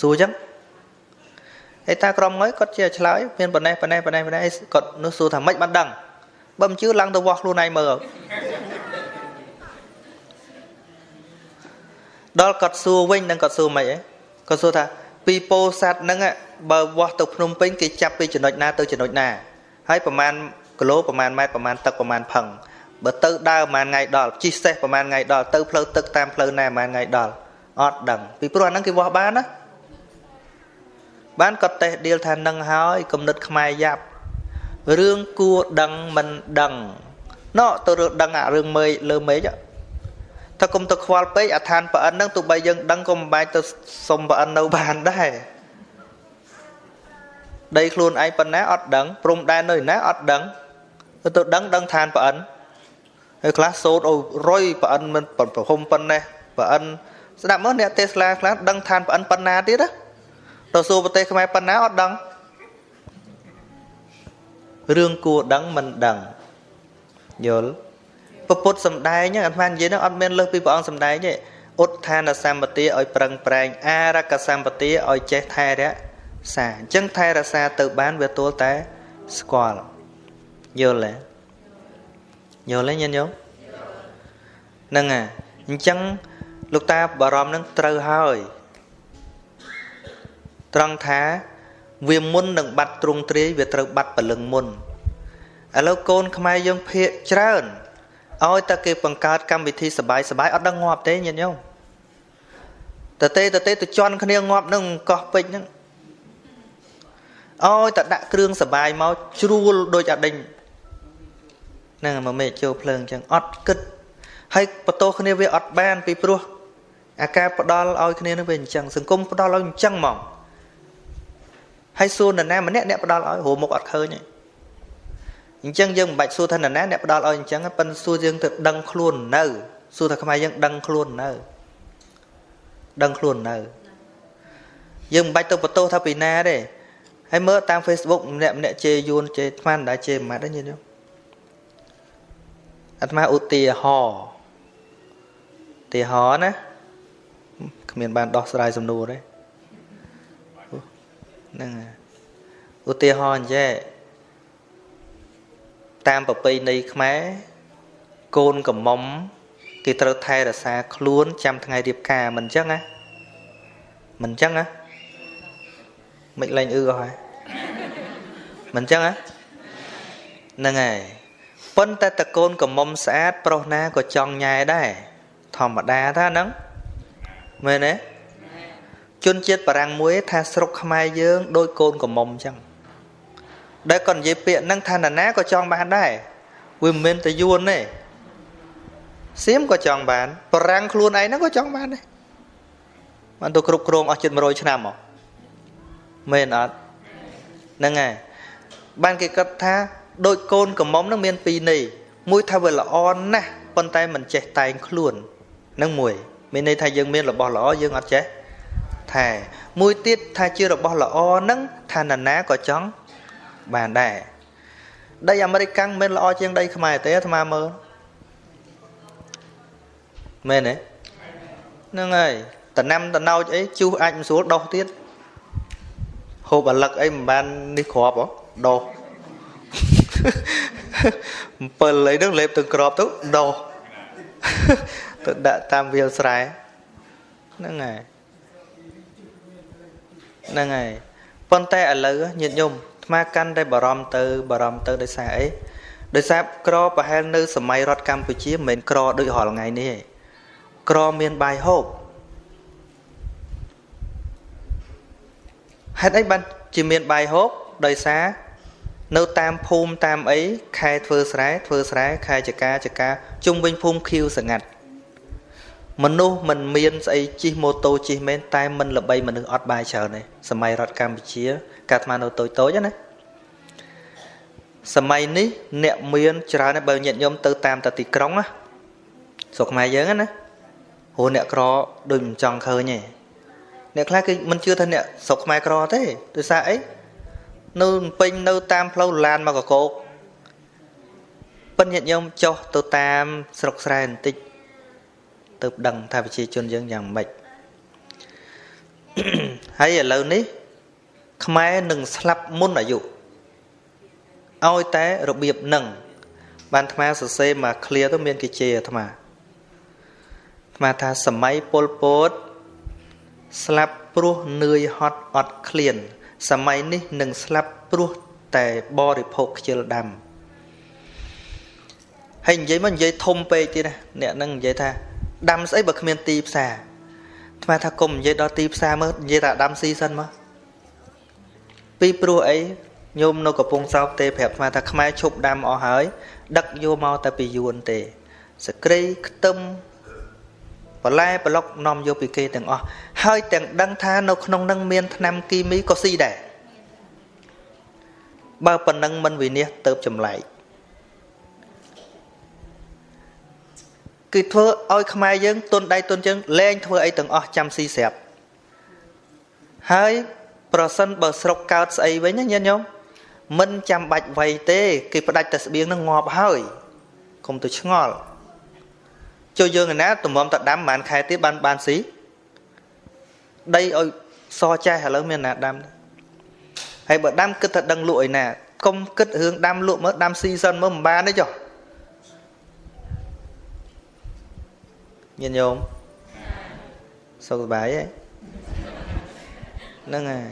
សួរអញ្ចឹងហើយតាក្រុមងើយគាត់ជាឆ្លើយមានប៉ុណ្ណេះប៉ុណ្ណេះប៉ុណ្ណេះប៉ុណ្ណេះគាត់នោះសួរថាម៉េចបានដឹងបើមិនជឿឡើងទៅវាស់ខ្លួនឯងមើលដល់គាត់សួរវិញនឹងគាត់សួរមិនអីគាត់សួរថាពីពោធិ៍សាត់ហ្នឹងបើវាស់ទៅភ្នំពេញគេចាប់ពីចំណុចណាទៅចំណុចណាហើយប្រមាណគីឡូប្រមាណម៉ែត្រប្រមាណទឹកប្រមាណផឹង បើទៅដើរប្រមាណថ្ងៃដល់ជិះសេះប្រមាណថ្ងៃដល់ទៅផ្លូវទឹកតាមផ្លូវណាប្រមាណថ្ងៃដល់អត់ដឹងពីព្រោះអាហ្នឹងគេវាស់បានណាបានគាត់តេះដៀលថានឹងហើយគំនិតខ្មែរយ៉ាប់រឿងគួរដឹងមិនដឹងណោទៅរឿងដឹងអារឿងមេឃលើមេឃថាគុំទៅខ្វល់ពេកអាឋានប្រអិនហ្នឹងទោះបីយើងដឹងក៏មិនបាច់ទៅសុំប្រអិននៅបានដែរដីខ្លួនឯងប៉ុណ្ណាអត់ដឹងព្រំដែននៅណាអត់ដឹងទៅទៅដឹងដឹងឋានប្រអិន ហើយខ្លះសូត្រឲ្យរុយប្រអិនមិនប្រហុំប៉ុណ្ណេះប្រអិនស្ដាប់មើលអ្នកទេសឡាខ្លះដឹងឋានប្រអិនប៉ុណ្ណាទៀតណាទៅសួរប្រទេសខ្មែរប៉ុណ្ណាអត់ដឹងរឿងគួរដឹងមិនដឹងយល់ពពុទ្ធសំដែងអាត្មានិយាយហ្នឹងអត់មានលើសពីព្រះអង្គសំដែងទេឧទ្ធានសម្បទាឲ្យប្រឹងប្រែងអារកសម្បទាឲ្យចេះថែរក្សាអញ្ចឹងថែរក្សាទៅបានវាទល់តែស្គាល់យល់ទេ យល់ទេញាតិញោមហ្នឹងអាអញ្ចឹងលោកតាបារម្ភនឹងត្រូវហើយត្រង់ថាវាមុននឹងបាត់ទ្រង់ទ្រាយវាត្រូវបាត់ពលឹងមុនឥឡូវកូនខ្មែរយើងភាកច្រើនឲ្យតែគេបង្កើតកម្មវិធីសបាយសបាយអត់ដឹងងាប់ទេញាតិញោមតទេតទេទៅជន់គ្នាងាប់នឹងកោះពេជ្រហ្នឹងឲ្យតែដាក់គ្រឿងសបាយមកជ្រួលដូចអាដេញហ្នឹងមកមេចូលភ្លើងអញ្ចឹងអត់គិតហើយបន្ទោគ្នាវាអត់បាន ពីព្រោះអាការផ្ដាល់ឲ្យគ្នានឹងវាអញ្ចឹងសង្គមផ្ដាល់ឲ្យអញ្ចឹងហ្មងហើយសួរនរណាម្នាក់អ្នកផ្ដាល់ឲ្យរមុខអត់ឃើញទេអញ្ចឹងយើងមិនបាច់សួរថានរណាអ្នកផ្ដាល់ឲ្យអញ្ចឹងប៉ុន្តែសួរយើងទៅដឹងខ្លួននៅសួរថាខ្មែរយើងដឹងខ្លួននៅដឹងខ្លួននៅយើងមិនបាច់ទៅបន្ទោសថាពីណាទេហើយមើលតាម Facebook ម្នាក់ម្នាក់ជេរយួនជេរថ្មមិនដែរជេរមិនម៉ាត់ទេញាតិញោម អាត្មាឧទាហរណ៍ឧទាហរណ៍ណាគ្មានបានដោះស្រាយសំណួរទេហ្នឹងឧទាហរណ៍អញ្ចឹងតាមប្រពៃណីខ្មែរកូនកំមុំគេត្រូវថែរក្សាខ្លួនចាំថ្ងៃរៀបការមិនអញ្ចឹងណាមិនអញ្ចឹងណាមិនលែងអឺអស់ហើយមិនអញ្ចឹងណាហ្នឹងហើយ ប៉ុន្តែតកូនកំមុំស្អាតប្រុសណាក៏ចង់ញ៉ែដែរធម្មតាថាហ្នឹងមែនទេជនជាតិបារាំងមួយថាស្រុកខ្មែរយើងដូចកូនកំមុំអញ្ចឹងដែលគាត់និយាយពាក្យហ្នឹងថាណានាក៏ចង់បានដែរវាមិនមែនតែយួនទេសៀមក៏ចង់បានបារាំងខ្លួនឯងហ្នឹងក៏ចង់បានដែរបានទៅគ្រប់គ្រងអស់ជិត100ឆ្នាំមកមែនអត់ហ្នឹងហើយបានគេគិតថា ដូចកូនកំមុំហ្នឹងមានពីរនេះមួយថាវាល្អណាស់ប៉ុន្តែមិនចេះតែងខ្លួននឹងមួយមានន័យថាយើងមានរបស់ល្អយើងអត់ចេះថែមួយទៀតថាជារបស់ល្អហ្នឹងថានរណាក៏ចង់បានដែរដីអាមេរិកកាំងមិនល្អជាងដីខ្មែរទេអាត្មាមើលមែនទេហ្នឹងហើយតំណាំតំណោចអីជុះអាចមិនស្រួលដោះទៀតហូបអាលឹកអីមិនបាននេះគ្រាប់ហ៎ដោះ 7អីហ្នឹងលេបទៅក្របទៅដោះទៅដាក់តាមវាលស្រែហ្នឹងហើយហ្នឹងហើយប៉ុន្តែឥឡូវញាតិញោមថ្មកាន់តែបារម្ភទៅបារម្ភទៅដោយសារអីដោយសារក្រប្រហែលនៅសម័យរដ្ឋកម្ពុជាមិនមែនក្រដូចរាល់ថ្ងៃនេះទេក្រមានបាយហូបហេតុអីបានជាមានបាយហូបដោយសារ នៅតាមភូមិតាមអីខែធ្វើស្រែធ្វើស្រែខែចកាចកាជុំវិញភូមិខៀវសងាត់មនុស្សមិនមានស្អីជិះម៉ូតូជិះមែនតែមិនល្បីមនុស្សអត់បាយច្រើនទេសម័យរដ្ឋកម្ពុជាកាលអានៅតូចតូចណាសម័យនេះអ្នកមានច្រើនបើញាតិញោមទៅតាមតទីក្រុងណាស្រុកខ្មែរយើងណាព្រោះអ្នកក្រដូចមិនចង់ឃើញទេអ្នកខ្លះគឺមិនជឿថាអ្នកស្រុកខ្មែរក្រទេដោយសារអី នៅពេញនៅតាមផ្លូវឡានមកកកោកប៉ិនញាតិញោមចុះទៅតាមស្រុកស្រែបន្តិចទៅដឹងថាប្រជាជនយើងយ៉ាងម៉េចហើយឥឡូវនេះ ខ្មែរនឹងស្លាប់មុនអាយុឲ្យតែរបៀបនឹងបានអាត្មាសរសេរមក clear ទៅមានគេជេរអាត្មាអាត្មាថាសម័យពលពតស្លាប់ព្រោះនឿយហត់អត់ឃ្លាន សម័យនេះនឹងស្លាប់ព្រោះតែបរិភោគខ្ជិលដាំហើយនិយាយមកនិយាយធំពេកទៀតណាអ្នកនឹងនិយាយថាដាំស្អីបើគ្មានទីផ្សារថ្មថាគុំនិយាយដល់ទីផ្សារមើលនិយាយថាដាំស៊ីសិនមកពីព្រោះអីញោមនៅកំពង់សោកទេប្រាប់ថ្មថាខ្មែរឈប់ដាំអស់ហើយដឹកយកមកតែពីយួនទេសក្រីខ្ទឹម បន្លែប្លុកនាំយកពីគេទាំងអស់ហើយទាំងដឹងថានៅក្នុងនឹងមានថ្នាំគីមីក៏ស៊ីដែរបើប៉ុណ្ណឹងមិនវិនិច្ឆ័យទៅចម្លែកគឺធ្វើឲ្យខ្មែរយើងទុនដៃទុនជើងលែងធ្វើអីទាំងអស់ចាំស៊ីស្រាប់ហើយប្រសិនបើស្រុកកើតស្អីវិញណាញាតិញោមមិនចាំបាច់វៃទេ គេផ្ដាច់តែស្បៀងនឹងងាប់ហើយកុំទៅឆ្ងល់ ចូលយើងឯណាតម្រាំតដាំប្រហែលខែទៀតបានបានស៊ីដីឲ្យសចេះឥឡូវមានណាដាំហើយបើដាំគិតថាដឹងលក់ឯណាកុំគិតរឿងដាំលក់មើលដាំស៊ីសិនមើលមិនបានទេចុះញាតិញោមសុខសប្បាយទេហ្នឹងហើយ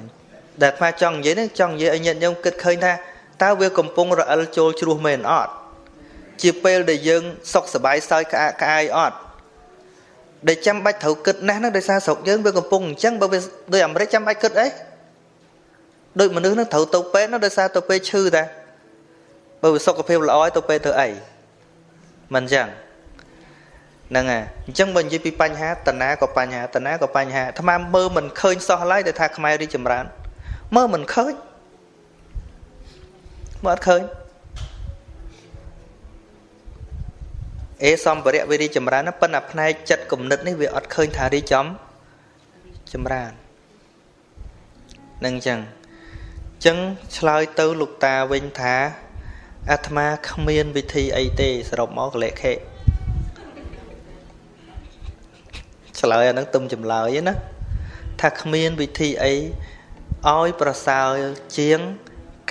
ដែលអាចង់និយាយហ្នឹងចង់និយាយឲ្យញាតិញោមគិតឃើញថាតើវាកំពុងរអិលចូលជ្រោះមែនអត់ ជាពេលដែលយើងសុខសប្បាយសើចក្អាកក្អាយអត់ដែលចាំបាច់ត្រូវគិតណាស់ហ្នឹងដោយសារស្រុកយើងវាកំពុងអញ្ចឹងបើវាដោយអាមេរិកចាំបាច់គិតអីដូចមនុស្សហ្នឹងត្រូវទៅពេទ្យនោះដោយសារទៅពេទ្យឈឺតាបើវាសុខភាពល្អទៅពេទ្យធ្វើអីមិនអញ្ចឹងហ្នឹងហើយអញ្ចឹងបើនិយាយពីបញ្ហាតណាក៏បញ្ហាតណាក៏បញ្ហាអាត្មាមើលមិនឃើញសោះឡើយដែលថាខ្មែររីចម្រើនមើលមិនឃើញមើលអត់ឃើញ អេសម្ភារៈវារីចម្រើនប៉ុន្តែផ្នែកចិត្តគំនិតនេះវាអត់ឃើញថារីចំចម្រើននឹងអញ្ចឹងចឹងឆ្លើយទៅលោកតាវិញថាអាត្មាគ្មានវិធីអីទេសរុបមកកលិខេឆ្លើយអាហ្នឹងទុំចម្លើយណាថាគ្មានវិធីអីឲ្យប្រសើរជាង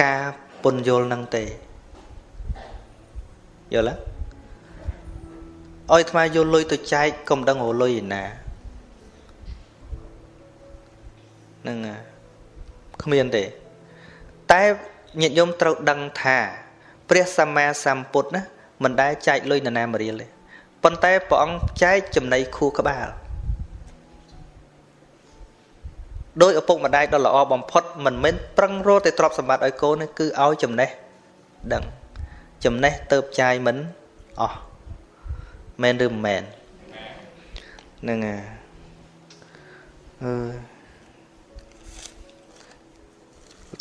ការពន្យល់នឹងទេយល់ទេ ឲ្យអាត្មាយកលុយទៅចែកកុំដឹងរលុយឯណាហ្នឹងគ្មានទេ តែញាតិញោមត្រូវដឹងថា ព្រះសម្មាសម្ពុទ្ធណាមិនដែលចែកលុយនរណាមរៀលទេប៉ុន្តែព្រះអង្គចែកចំណៃខួរក្បាលដោយឪពុកម្ដាយដ៏ល្អបំផុតមិនមែនប្រឹងរកតែទ្រព្យសម្បត្តិឲ្យកូនទេគឺឲ្យចំណេះដឹងចំណេះទៅចាយមិនអស់ មែនឬមិនមែនហ្នឹងហើយអឺ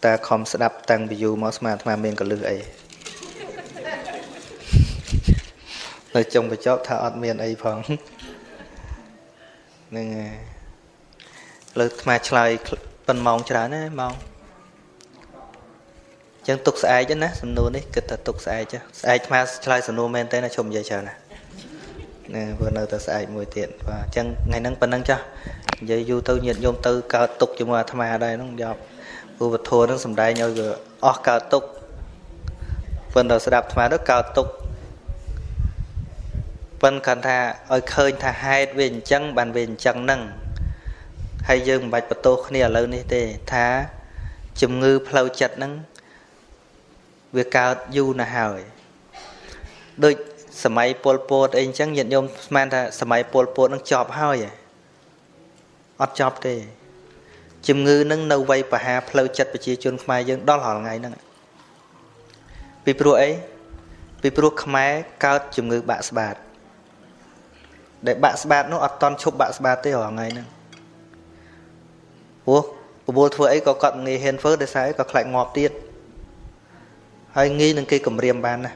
តាខំស្ដាប់តាំងពីយូរមកស្មានអាត្មាមានកលឹះអីនៅចុងបញ្ចប់ថាអត់មានអីផងហ្នឹងហើយលើអាត្មាឆ្លើយប៉ុនម៉ោងច្រើនណាម៉ោងចឹងទុកស្អែកណាសំណួរនេះគិតថាទុកស្អែកស្អែកអាត្មាឆ្លើយសំណួរមែនទេណាជុំនិយាយច្រើនណា ណាព្រោះនៅតែស្អែកមួយទៀតបាទអញ្ចឹងថ្ងៃហ្នឹងប៉ុណ្ណឹងចាស់និយាយយូរទៅញាតញោមទៅកើតទុកជាមួយអាត្មាដែរហ្នឹងយកឧបធម៌ហ្នឹងសំដែងឲ្យវាអស់កើតទុកប៉ុន្តែស្ដាប់អាត្មាទៅកើតទុកប៉ុន្តែគាត់ថាឲ្យឃើញថាហេតុវាអញ្ចឹងបានវាអញ្ចឹងហ្នឹងហើយយើងមិនបាច់បន្ទោសគ្នាឥឡូវនេះទេថាជំងឺផ្លូវចិត្តហ្នឹងវាកើតយូរណាស់ហើយដូច សម័យពលពតអីអញ្ចឹងញាតិញោមស្មានថាសម័យពលពតនឹងចប់ហើយអត់ចប់ទេជំងឺនឹងនៅវ័យបហាផ្លូវចិត្តប្រជាជនខ្មែរយើងដល់រាល់ថ្ងៃហ្នឹងពីព្រោះអីពីព្រោះខ្មែរកើតជំងឺបាក់ស្បាតដែលបាក់ស្បាតនោះអត់តន់ឈប់បាក់ស្បាតទេរាល់ថ្ងៃហ្នឹងព្រោះបបួលធ្វើអីក៏គាត់ងាយហ៊ានធ្វើដោយសារក៏ខ្លាចងាប់ទៀតហើយងាយនឹងគេគម្រាមបានណា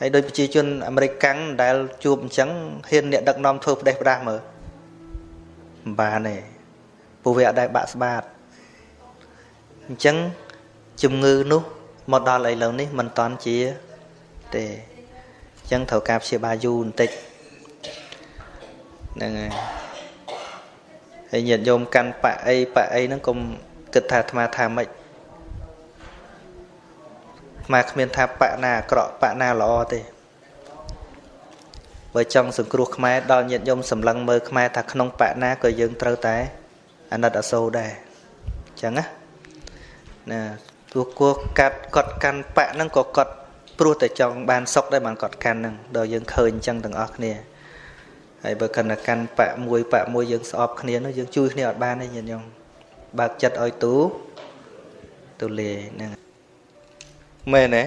ហើយដោយប្រជាជនអាមេរិកកាំងដែលជួបអញ្ចឹងហ៊ានអ្នកដឹកនាំធ្វើផ្ដេសផ្ដាស់មើលមិនបានទេពួកវាអត់ដែលបាក់ស្បាតអញ្ចឹងជំងឺនោះមកដល់ឥឡូវនេះមិនតន់ជាទេអញ្ចឹងត្រូវការព្យាបាលយូរបន្តិចហ្នឹងហើយហើយញាតិញោមកាន់បាក់អីបាក់អីហ្នឹងកុំគិតថាអាត្មាថាម៉េច អាគ្មានថាបកណាអាក្រក់បកណាល្អទេបើចង់សង្គ្រោះខ្មែរដល់ញាតិញោមសម្លឹងមើលខ្មែរថាក្នុងបកណាក៏យើងត្រូវតែអាណិតអាសូរដែរអញ្ចឹងណាណាទោះគោះកាត់គាត់កាន់បកហ្នឹងក៏គាត់ព្រោះតែចង់បានសុខដែរបានគាត់កាន់ហ្នឹងដល់យើងឃើញអញ្ចឹងទាំងអស់គ្នាហើយបើកាន់តែកាន់បកមួយបកមួយយើងស្អប់គ្នានោះយើងជួយគ្នាអត់បានទេញាតិញោមបើកចិត្តឲ្យទូទូលាយហ្នឹង មែនទេ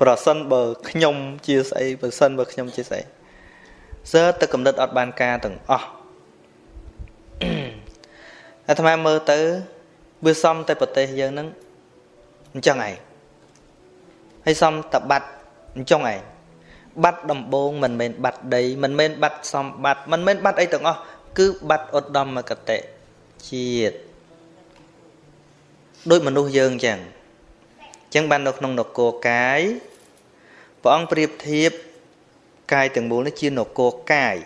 ប្រសិនបើខ្ញុំជាស្អីប្រសិនបើខ្ញុំជាស្អីសើទៅកំណត់អត់បានការទាំងអស់អាត្មាមើលទៅវាសំតែប្រទេសយើងហ្នឹងអញ្ចឹងឯងហើយសំតបាត់អញ្ចឹងឯងបាត់ដំបងមិនមែនបាត់ដីមិនមែនបាត់សំបាត់មិនមែនបាត់អីទាំងអស់គឺបាត់ឧត្តមកតិជាតិដូចមនុស្សយើងអញ្ចឹង ចឹងបាននៅក្នុងនគរកាយព្រះអង្គប្រៀបធៀបកាយទាំងមូលនេះជានគរកាយ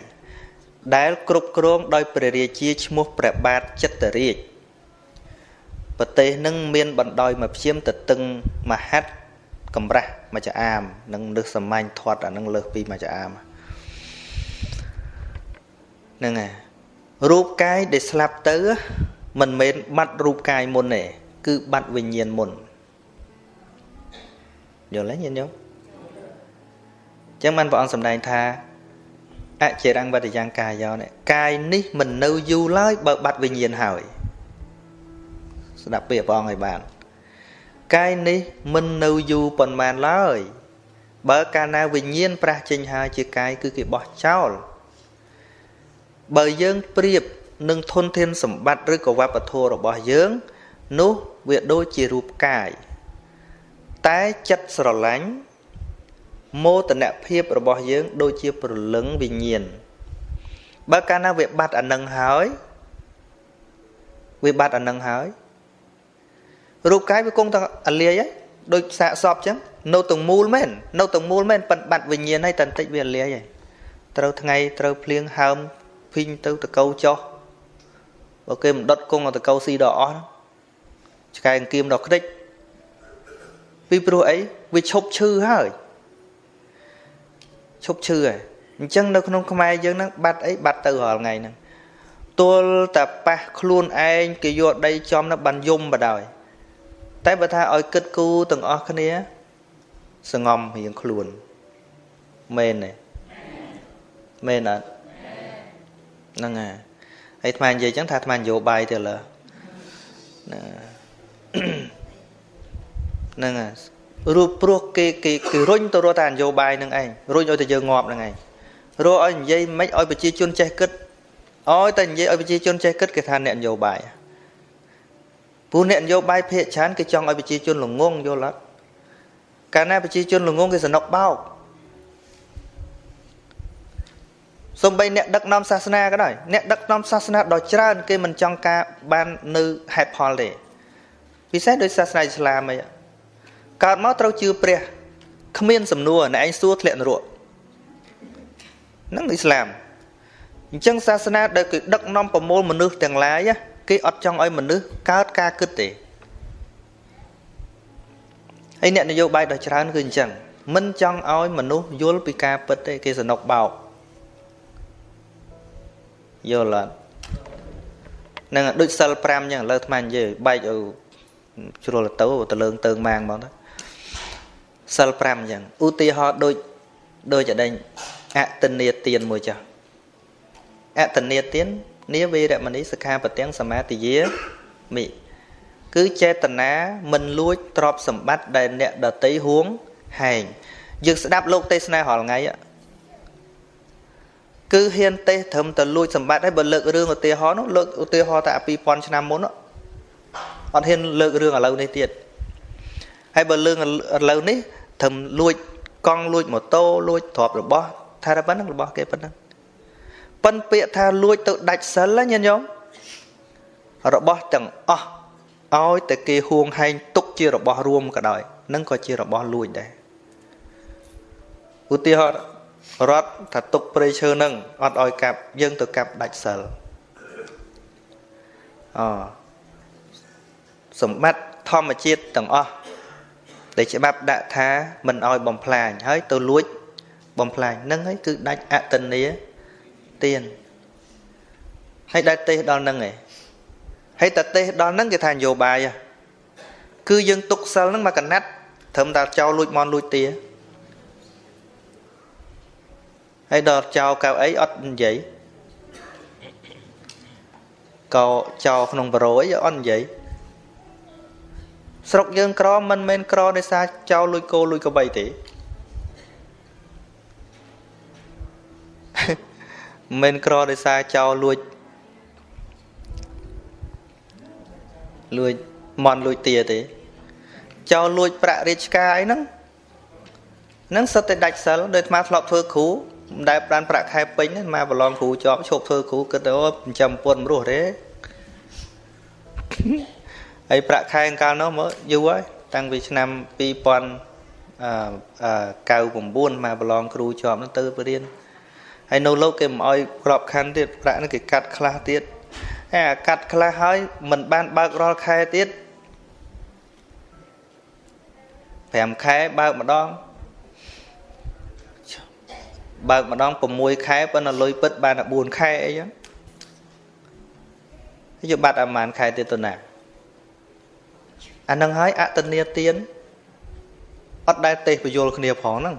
ដែលគ្រប់គ្រងដោយព្រះរាជាឈ្មោះព្រះបាទចិត្តរាជប្រទេសនឹងមានបណ្ដោយមកព្យាមទៅតឹងមហັດកម្រាស់មច្ចអាមនិងលើសសាមញ្ញធាត់អានឹងលើសពីមច្ចអាមហ្នឹងហើយរូបកាយដែលស្លាប់ទៅមិនមែនបាត់រូបកាយមុនទេគឺបាត់វិញ្ញាណមុន យល់ទេញាតិញោមចឹងបានព្រះអង្គសម្ដែងថាអចិរੰវតយ៉ាងកាយោនេះកាយនេះមិននៅយូរឡើយបើបាត់វិញ្ញាណហើយស្ដាប់ពាក្យព្រះអង្គឲ្យបានកាយនេះមិននៅយូរប៉ុន្មានឡើយបើកាលណាវិញ្ញាណប្រះចេញហើយជាកាយគឺគេបោះចោលបើយើងប្រៀបនឹងធនធានសម្បត្តិឬក៏វប្បធម៌របស់យើង នោះវាដូចជារូបកាយ តែចិត្តស្រឡាញ់មោទនភាពរបស់យើង ដូចជាព្រលឹងវិញ្ញាណបើកាលណាវាបាត់អានឹងហើយវាបាត់អានឹងហើយរូបកាយវាគង់តែអលាយហើយដូចសាកសពអញ្ចឹងនៅទាំងមូលមែននៅទាំងមូលមែនប៉ិនបាត់វិញ្ញាណហើយតន្តិចវាលាយហើយត្រូវថ្ងៃត្រូវភ្លៀងហើមភីងទៅតកោចោះបើគេមិនដុតគង់តកោស៊ីដល់អស់ឆ្កែអង្គៀមដល់ខ្ទេច ពីព្រោះអីវាឈប់ឈឺហើយឈប់ឈឺហើយអញ្ចឹងនៅក្នុងខ្មែរយើងហ្នឹងបាត់អីបាត់ទៅរាល់ថ្ងៃហ្នឹងទល់តែប៉ះខ្លួនឯងគេយកដីចំនៅបានយំបដ ாய் តែបើថាឲ្យគិតគូទាំងអស់គ្នាសងំរៀងខ្លួនមែនទេមែនអត់ហ្នឹងហើយហើយអាត្មានិយាយចឹងថាអាត្មានយោបាយទៅលើ ហ្នឹងហើយរូបព្រោះគេគេគេរុញទៅរកតែនយោបាយនឹងឯងរុញឲ្យតែយើងងាប់ហ្នឹងឯងរកឲ្យនិយាយមិនឲ្យប្រជាជនចេះគិតឲ្យតែនិយាយឲ្យប្រជាជនចេះគិតគេថាអ្នកនយោបាយពូអ្នកនយោបាយភាកច្រើនគេចង់ឲ្យប្រជាជនល្ងងយល់អត់កាលណាប្រជាជនល្ងងគេសនុកបោកសំបីអ្នកដឹកនាំសាសនាក៏ដោយអ្នកដឹកនាំសាសនាដ៏ច្រើន គេមិនចង់ការបាននៅហេតុផលទេពិសេសដោយសាសនាអ៊ីស្លាមអី កើតមកត្រូវជឿព្រះគ្មានសំណួរអ្នកឯងសួរធ្លាក់នរកហ្នឹងអ៊ីស្លាមអញ្ចឹងសាសនាដែលគេដឹកនាំប្រមូលមនុស្សទាំងឡាយគេអត់ចង់ឲ្យមនុស្សកើតការគិតទេហើយអ្នកនយោបាយដ៏ច្រើនគឺអញ្ចឹងមិនចង់ឲ្យមនុស្សយល់ពីការពិតទេគេសនុកបោកយល់អត់នឹងដូចសិល5អញ្ចឹងឥឡូវអាត្មានិយាយបែកឲ្យជ្រុលទៅទៅលើងទៅម៉ាងមកទៅ សិល5អញ្ចឹងឧទាហរណ៍ដូចដូចអដេញអតនីទានមួយចាស់អតនីទាននាវេរមណីសិក្ខាបទាំងសមាទិយាមិគឺចេតនាមិនលួចទ្រព្យសម្បត្តិដែលអ្នកដតីហួងហែងយើងស្ដាប់លោកទេសនារាល់ថ្ងៃគឺហ៊ានទេសត្រឹមតែលួចសម្បត្តិហើយបើលើករឿងឧទាហរណ៍នោះលើកឧទាហរណ៍តែ2000ឆ្នាំមុនអត់ហ៊ានលើករឿងឥឡូវនេះទៀតហើយបើរឿងឥឡូវនេះ ត្រឹមលួចកង់លួចម៉ូតូលួចទ្រព្យរបស់ថាតែប៉ុណ្្នឹងរបស់គេប៉ុណ្្នឹងប៉ុនពាក្យថាលួចទៅដាច់សិលញាតិញោមរបស់ទាំងអស់ឲ្យតែគេហួងហែងទុកជារបស់រួមក៏ដោយនឹងក៏ជារបស់លួចដែរឧទាហរណ៍រត់ថាទុកព្រៃឈើនឹងអត់ឲ្យកាប់យើងទៅកាប់ដាច់សិលអសម្បត្តិធម្មជាតិទាំងអស់ ដែលច្បាប់ដាក់ថាមិនឲ្យបំផ្លាញហើយទៅលួចបំផ្លាញនឹងហើយគឺដាច់អតនីទៀនហើយដែលទេសដល់នឹងឯងហើយតទេសដល់នឹងគេថានយោបាយគឺយើងទុកសិលនឹងមកកណាត់ត្រឹមតែចោលលួចមន់លួចទាហើយដល់ចោលកៅអីអត់និយាយកោចោលក្នុងបរោអីអត់និយាយ ស្រុកយើងក្រមិនមែនក្រដោយសារចោលលួចគោលួចកបីទេមិនក្រដោយសារចោលលួចលួចមន់លួចទាទេចោលលួចប្រាក់រាជការអីហ្នឹងហ្នឹងសិតតែដាច់សិលដោយអាត្មាធ្លាប់ធ្វើគ្រូមិនដែលប្រានប្រាក់ខែពេញអាត្មាប្រឡងគ្រូជាប់ឈប់ធ្វើគ្រូគិតទៅអូចិញ្ចឹមពុនរស់ទេ ហើយប្រាក់ខែកាលនោះមកយូរហើយតាំងពីឆ្នាំ2000អឺ99មកប្រឡងគ្រូជាប់ហ្នឹងទៅរៀនហើយនៅលោកគេមិនអោយក្របខ័ណ្ឌទៀតប្រាក់ហ្នឹងគេកាត់ខ្លះទៀតហើយអាកាត់ខ្លះហើយមិនបានបើករាល់ខែទៀត5ខែបើកម្ដងបើកម្ដង6ខែប៉ុន្តែលុយពិតបានតែ4ខែអីចឹងយកបាត់អាម៉ានខែទៀតទៅណា អានឹងហើយអតនីទានអត់ដែលទេសពយល់គ្នាផងហ្នឹង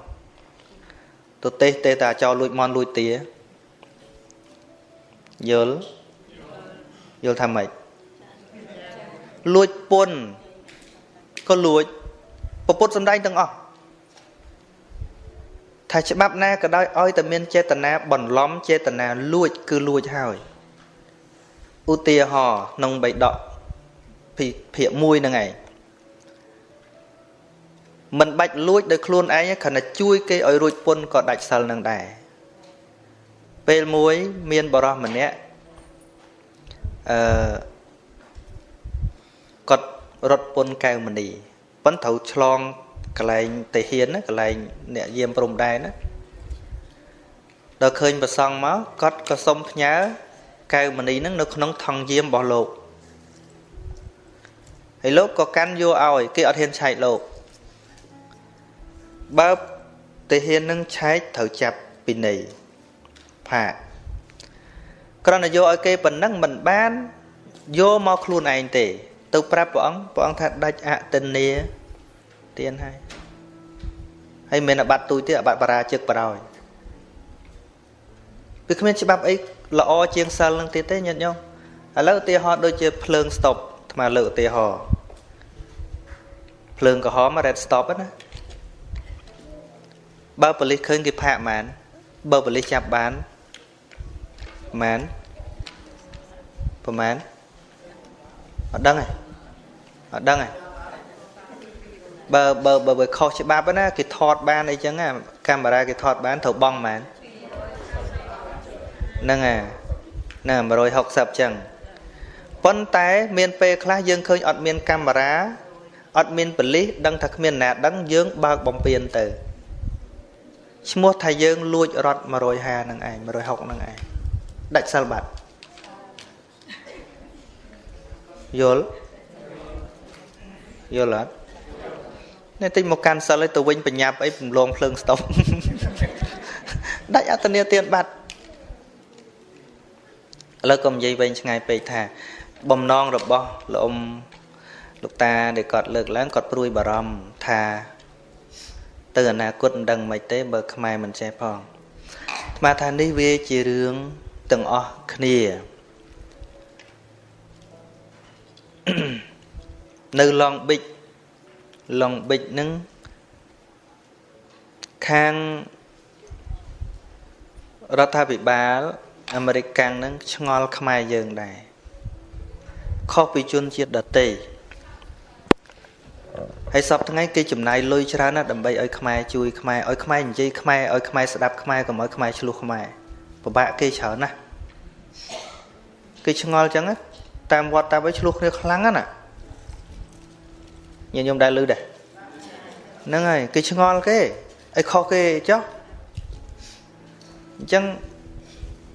ទៅទេសទេតែចោលលួចមន់លួចទាយល់យល់ថាម៉េចលួចពុនក៏លួចពពុទ្ធសំដែងទាំងអស់ថាច្បាប់ណាក៏ដោយឲ្យតែមានចេតនាបន្លំចេតនាលួច គឺលួចហើយឧទាហរណ៍ក្នុងបៃដក ភាគ1ហ្នឹងឯងមិនបាច់លួចដោយខ្លួនឯងគ្រាន់តែជួយគេឲ្យរួចពុនក៏ដាច់សិលនឹងដែរពេលមួយមានបរោះម្នាក់អឺគាត់រត់ពុនកៅមនីប៉ុន្តែត្រូវឆ្លងកន្លែងតាហ៊ានណាកន្លែងអ្នកយាមព្រំដែនណាដល់ឃើញប្រសង់មកគាត់ក៏សុំផ្ញើកៅមនីនឹងនៅក្នុងថងយាមរបស់លោក ហើយលោកក៏កាន់យកឲ្យគេអត់ហ៊ានឆែកលោកបើតាហ៊ាននឹងឆែកត្រូវចាប់ពីនៃផាកគ្រាន់តែយកឲ្យគេប៉ុណ្ណឹងមិនបានយកមកខ្លួនឯងទេ ទៅប្រាប់ព្រះអង្គព្រះអង្គថាដាច់អតិនេទៀនហើយហើយមិនអាបត្តិទូចទេអាបត្តិបារាជឹកបរោយវាគ្មានច្បាប់អីល្អជាងសិលនឹងទៀតទេញាតិញោមឥឡូវឧទាហរណ៍ដូចជាភ្លើងស្តុប អាត្មាលើកឧទាហរណ៍ភ្លើងក្រហម red stop ណាបើប៉ូលីសឃើញគេផាកហ្មងបើប៉ូលីសចាប់បានប្រហែលប្រហែលអត់ដឹងទេអត់ដឹងទេបើបើបើខុសច្បាប់ណាគេថតបានអីចឹងកាមេរ៉ាគេថតបានត្រូវបង់ហ្មងហ្នឹងអាហ្នឹង160ចឹង ប៉ុន្តែមានពេលខ្លះយើងឃើញអត់មានកាមេរ៉ាអត់មានប៉លិសដឹងថាគ្មានណាដឹងយើងបើកបំពេញទៅឈ្មោះថាយើងលួចរត់150នឹងឯង160នឹងឯងដាច់សិលបាត់យល់យល់អត់នេះតិចមកកាន់សិលឲ្យទៅវិញបញ្ញាប់អីពំលងភ្លើងស្តុបដាច់អត្តនីទានបាត់ឥឡូវកុំនិយាយវែងឆ្ងាយពេកថា បំណងរបស់លោកអ៊ំលោកតាដែលគាត់លើកឡើងគាត់ព្រួយបារម្ភថាទៅអនាគតមិនដឹងមិនទេបើខ្មែរមិនចេះផងស្មាថានេះវាជារឿងទាំងអស់គ្នានៅឡងប៊ិចឡងប៊ិចនឹងខាងរដ្ឋាភិបាលអាមេរិកកាំងនឹងឆ្ងល់ខ្មែរយើងដែរ ខុសពីជនជាតិដទៃហើយសពថ្ងៃគេចំណាយលុយច្រើនណាស់ដើម្បីឲ្យខ្មែរជួយខ្មែរឲ្យខ្មែរនិយាយខ្មែរឲ្យខ្មែរស្ដាប់ខ្មែរកុំឲ្យខ្មែរឆ្លោះខ្មែរពិបាកគេច្រើនណាស់គេឆ្ងល់ចឹងតាមវត្តតាមឲ្យឆ្លោះគ្នាខ្លាំងណាស់ញាតិញោមដែលឮដែរហ្នឹងហើយគេឆ្ងល់គេឲ្យខុសគេចុះអញ្ចឹង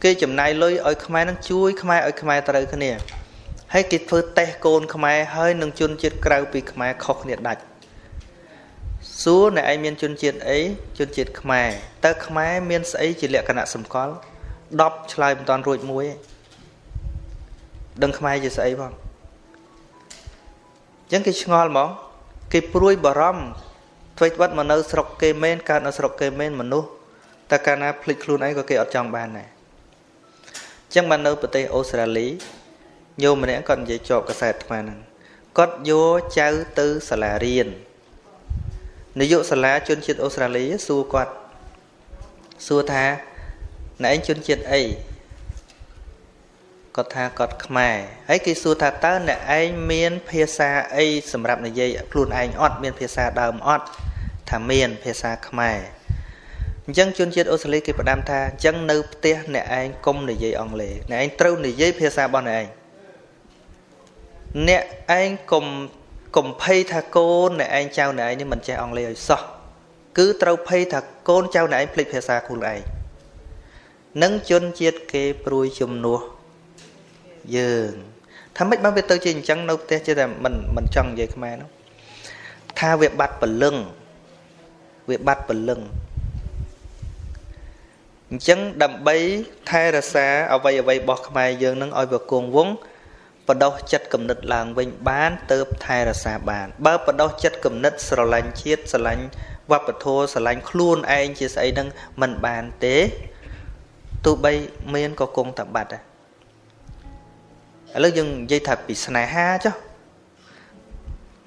គេចំណាយលុយឲ្យខ្មែរនឹងជួយខ្មែរឲ្យខ្មែរត្រូវគ្នា ហើយគេធ្វើតេស្តកូនខ្មែរហើយនឹងជនជាតិក្រៅពីខ្មែរខុសគ្នាដាច់សួរអ្នកឯងមានជនជាតិអីជនជាតិខ្មែរតើខ្មែរមានស្អីជាលក្ខណៈសម្គាល់10ឆ្លើយមិនតាន់រួចមួយឯងដឹងខ្មែរជាស្អីផងអញ្ចឹងគេឆ្ងល់ហ្មងគេព្រួយបារម្ភធ្វើត្បិតមកនៅស្រុកគេមែនកើតនៅស្រុកគេមែនមនុស្សតែកាលណាភ្លេចខ្លួនឯងក៏គេអត់ចង់បានដែរអញ្ចឹងបាននៅប្រទេសអូស្ត្រាលី ញោមម្នាក់គាត់និយាយជាប់កសែតអាត្មាហ្នឹងគាត់យកចៅទៅសាលារៀននាយកសាលាជនជាតិអូស្ត្រាលីសួរគាត់សួរថាណែឯងជនជាតិអីគាត់ថាគាត់ខ្មែរហើយគេសួរថាតើអ្នកឯងមាន ភាសាអីសម្រាប់និយាយខ្លួនឯងអត់មានភាសាដើមអត់ថាមានភាសាខ្មែរអញ្ចឹងជនជាតិអូស្ត្រាលីគេផ្ដាំថាអញ្ចឹងនៅផ្ទះអ្នកឯងកុំនិយាយអង់គ្លេសអ្នកឯងត្រូវនិយាយភាសារបស់អ្នកឯង អ្នកឯងកុំកុំភ័យថាកូនអ្នកឯងចៅអ្នកឯងនេះមិនចេះអង់គ្លេសឲ្យសោះគឺត្រូវភ័យថាកូនចៅអ្នកឯងភ្លេចភាសាខ្លួនឯងនឹងជនជាតិគេព្រួយជំនួសយើងថាម៉េចបានវាទៅជាអញ្ចឹងនៅផ្ទះជាតែមិនមិនចង់និយាយខ្មែរនោះថាវាបាត់ពលឹងវាបាត់ពលឹងអញ្ចឹងដើម្បីថែរក្សាអវ័យអវ័យរបស់ខ្មែរយើងនឹងឲ្យវាគង់វង្ស បដោះចិត្តគំនិតឡើងវិញបានទៅថែរក្សាបាន បើបដោះចិត្តគំនិតស្រឡាញ់ជាតិស្រឡាញ់វប្បធម៌ស្រឡាញ់ខ្លួនឯងជាស្អីនឹងមិនបានទេទោះបីមានក៏គង់តែបាត់ដែរឥឡូវយើងនិយាយថាពីស្នេហាចុះ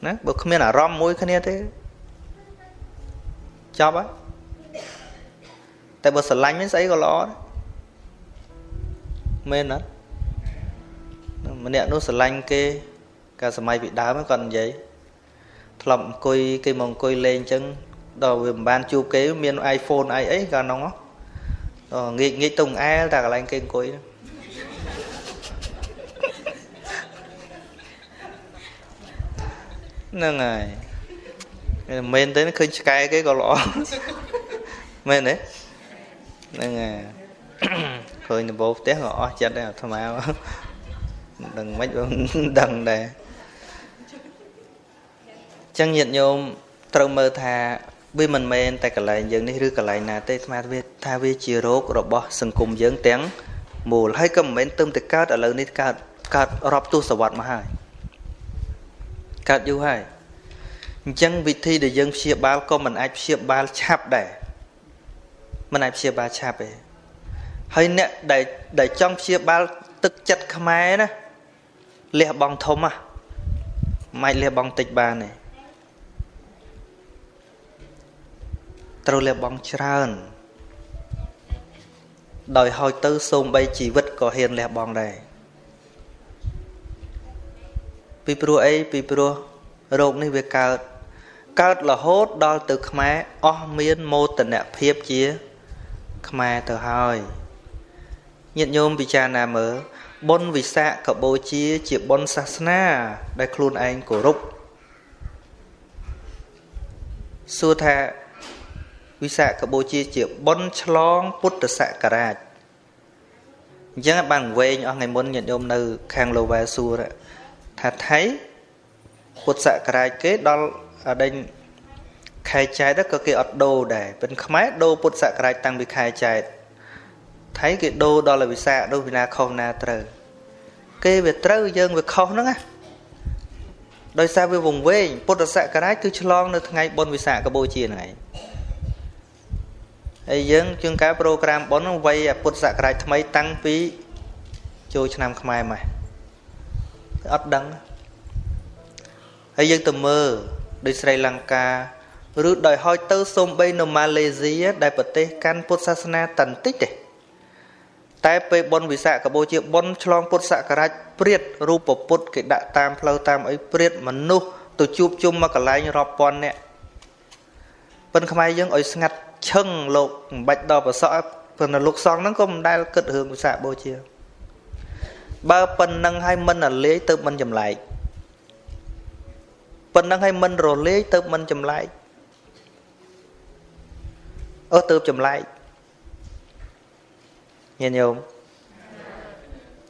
ណាបើគ្មានអារម្មណ៍មួយគ្នាទេចប់ហើយតែបើស្រឡាញ់មានស្អីក៏ល្អដែរមែនអត់ ម្នាក់នោះស្រឡាញ់គេកាលសម័យពីដើមគាត់និយាយធ្លាប់អង្គុយគេមកអង្គុយលេងអញ្ចឹងដល់វាមិនបានជួបគេមាន iPhone អីអីកាលនោះដល់ងាកងាកទៅអែលតែកន្លែងគេអង្គុយហ្នឹងហ្នឹងហើយមែនទេឃើញឆ្កែគេក៏ល្អមែនទេហ្នឹងហើយឃើញដំបូងផ្ទះក៏អស់ចិត្តដែរអាត្មា ដឹងមិនដឹងដែរចឹងញាតិញោមត្រូវមើលថាវាមិនមែនតែកន្លែងយើងនេះឬកន្លែងណាទេអាត្មាវាថាវាជារោគរបស់សង្គមយើងទាំងមូលហើយក៏មិនមែនទឹមតែកើតឥឡូវនេះកើតកើតរាប់ទសវត្សរ៍មកហើយកើតយូរហើយអញ្ចឹងវិធីដែលយើងព្យាបាលក៏មិនអាចព្យាបាលឆាប់ដែរមិនអាចព្យាបាលឆាប់ទេហើយអ្នកដែលដែលចង់ព្យាបាលទឹកចិត្តខ្មែរណា លះបង់ធំហ่ะមិនអាចលះបង់តិចបានទេត្រូវលះបង់ច្រើន ដោយហោចទៅសូម្បីជីវិតក៏ហ៊ានលះបង់ដែរពីព្រោះអីពីព្រោះរោគនេះវាកើតកើតរហូតដល់ទៅខ្មែរអស់មានមោទនភាពជាខ្មែរទៅហើយ ញាតិញោមពិចារណាមើលបុណ្យវិសាខបូជាជាបុណ្យសាសនា ដែលខ្លួនឯងគោរពសួរថាវិសាខបូជាជាបុណ្យឆ្លងពុទ្ធសករាជអញ្ចឹងបានវែងអស់ថ្ងៃមុនញាតិញោមនៅ ខាងលូវ៉ែសួរថាថៃពុទ្ធសករាជគេដល់ដេញខែចែកក៏គេអត់ដូរដែរពេលខ្មែរដូរពុទ្ធសករាជតាំងពីខែចែក ថៃគេដូរដល់វិសាដូរពីណាខុសណាត្រូវគេវាត្រូវយើងវាខុសហ្នឹងណាដោយសារវាវង្វេងពុទ្ធសករាជគឺឆ្លងនៅថ្ងៃបុណ្យវិសាខបូជាហ្នឹងឯងហើយយើងជាងការប្រូក្រាមបុណ្យហ្នឹងវ័យពុទ្ធសករាជថ្មីតាំងពីចូលឆ្នាំខ្មែរមកអត់ដឹងហើយយើងទៅមើលដូចស្រីលង្កាឬដោយហោចទៅសូម្បីនៅម៉ាឡេស៊ីដែលប្រទេសកាន់ពុទ្ធសាសនាតន្តិចទេ តែពេលបុណ្យវិសាខបូជាបុណ្យឆ្លងពុទ្ធសករាជព្រាតរូបពុទ្ធគេដាក់តាមផ្លូវតាមអីព្រាតមនុស្សទៅជួបជុំមកកន្លែងរាប់ពាន់នាក់ប៉ុនខ្មែរយើងឲ្យស្ងាត់ឈឹងលោកមិនបាច់ដល់ប្រសក់ប៉ុន្តែលោកសង្ឃហ្នឹងក៏មិនដែលគិតរឿងវិសាខបូជា បើប៉ុណ្ណឹងឲ្យមិនរលាយទៅមិនចម្លែកប៉ុណ្ណឹងឲ្យមិនរលាយទៅមិនចម្លែកអឺទៅចម្លែក ញាតិញោម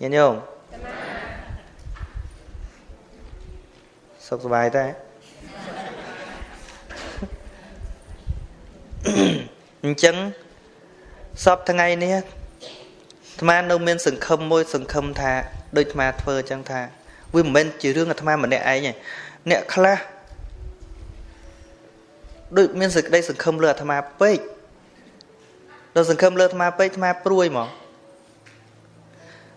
ញាតិញោមសុខសប្បាយទេអញ្ចឹងសពថ្ងៃនេះអាត្មានៅមានសង្ឃឹមមួយ សង្ឃឹមថាដូចអាត្មាធ្វើអញ្ចឹងថាវាមិនមែនជារឿងអាត្មាម្នាក់ឯងទេអ្នកខ្លះដូចមានសេចក្តីសង្ឃឹមលើអាត្មាពេក ដល់សង្ឃឹមលើអាត្មាពេកអាត្មាព្រួយហ្មង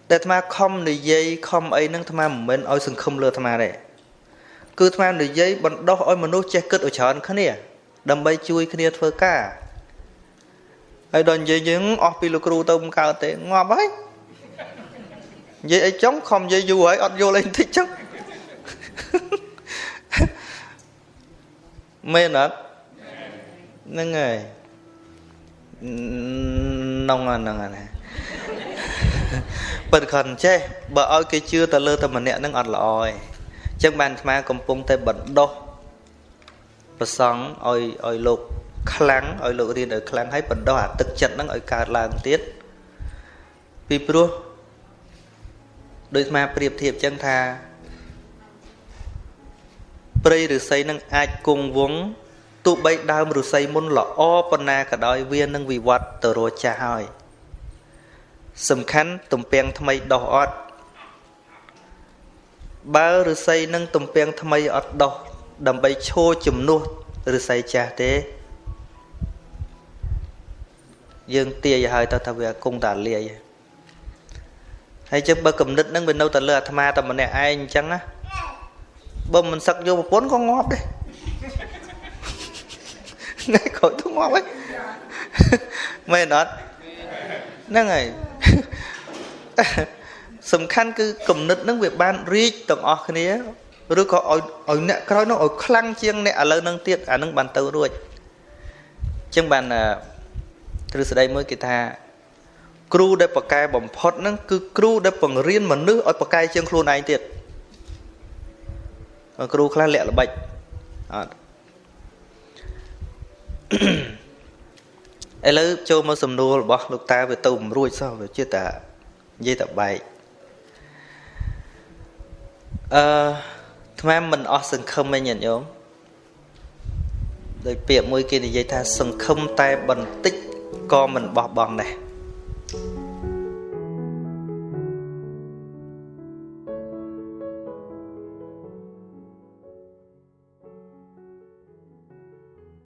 តែអាត្មាខំនិយាយខំអីហ្នឹងអាត្មាមិនមែនឲ្យសង្ឃឹមលើអាត្មាទេគឺអាត្មានិយាយបណ្ដោះឲ្យមនុស្សចេះគិតឲ្យច្រើនគ្នា ដើម្បីជួយគ្នាធ្វើការហើយដល់និយាយយើងអស់ពីលោកគ្រូទៅមិនកើតទេងាប់ហើយនិយាយអីចុងខំនិយាយយូរហើយអត់យល់អីបន្តិចចឹងមែនអត់ហ្នឹងហើយ នងហ្នឹងណាពិតខនចេះបើឲ្យគេជឿទៅលើតែម្នាក់ហ្នឹងអត់ល្អទេអញ្ចឹងបានអាត្មាកំពុងតែបណ្ដោះប្រសង់ឲ្យឲ្យលោកខ្លាំងឲ្យលោករៀនឲ្យខ្លាំងហើយបណ្ដោះអាទឹកចិត្តហ្នឹងឲ្យកើតឡើងទៀតពីព្រោះដូចអាប្រៀបធៀបចឹងថាព្រៃឫស្សីនឹងអាចគង់វង្ស ទោះបីដើមឫស្សីមុនល្អប៉ុណ្ណាក៏ដោយវានឹងវិវត្តទៅរចាស់ហើយសំខាន់ទំពាំងថ្មីដោះអត់បើឫស្សីនឹងទំពាំងថ្មីអត់ដោះដើម្បីឈោជំនួសឫស្សីចាស់ទេ យើងទាយឲ្យទៅថាវាគង់តាលាយហើយចឹងបើគំនិតនឹងវានៅតែលើអាត្មាតែម្នាក់ឯងអញ្ចឹងណាបើមិនសឹកយកប្រពន្ធក៏ងាប់ដែរ ថ្ងៃក្រោយទៅងាប់ហើយមែនអត់ហ្នឹងហើយសំខាន់គឺគំនិតនឹងវាបានរីកទាំងអស់គ្នាឬក៏ឲ្យឲ្យអ្នកក្រោយនោះឲ្យខ្លាំងជាងអ្នកឥឡូវនឹងទៀតអានឹងបានទៅរួចអញ្ចឹងបានទ្រឹស្ដីមួយគេថាគ្រូដែលប្រកែបំផុតហ្នឹងគឺគ្រូដែលបង្រៀនមនុស្សឲ្យប្រកែជាងខ្លួនឯងទៀតគ្រូខ្លះលាក់ល្បិចអត់ ឥឡូវចូលមកសំណួររបស់លោកតាវាទៅមិនរួចសោះវាជាតានិយាយតែបែកអឺថ្មមិនអស់សង្ឃឹមឯងញាតិញោមដោយពាក្យមួយគេនិយាយថាសង្ឃឹមតែបន្តិចក៏មិនបោះបង់ដែរ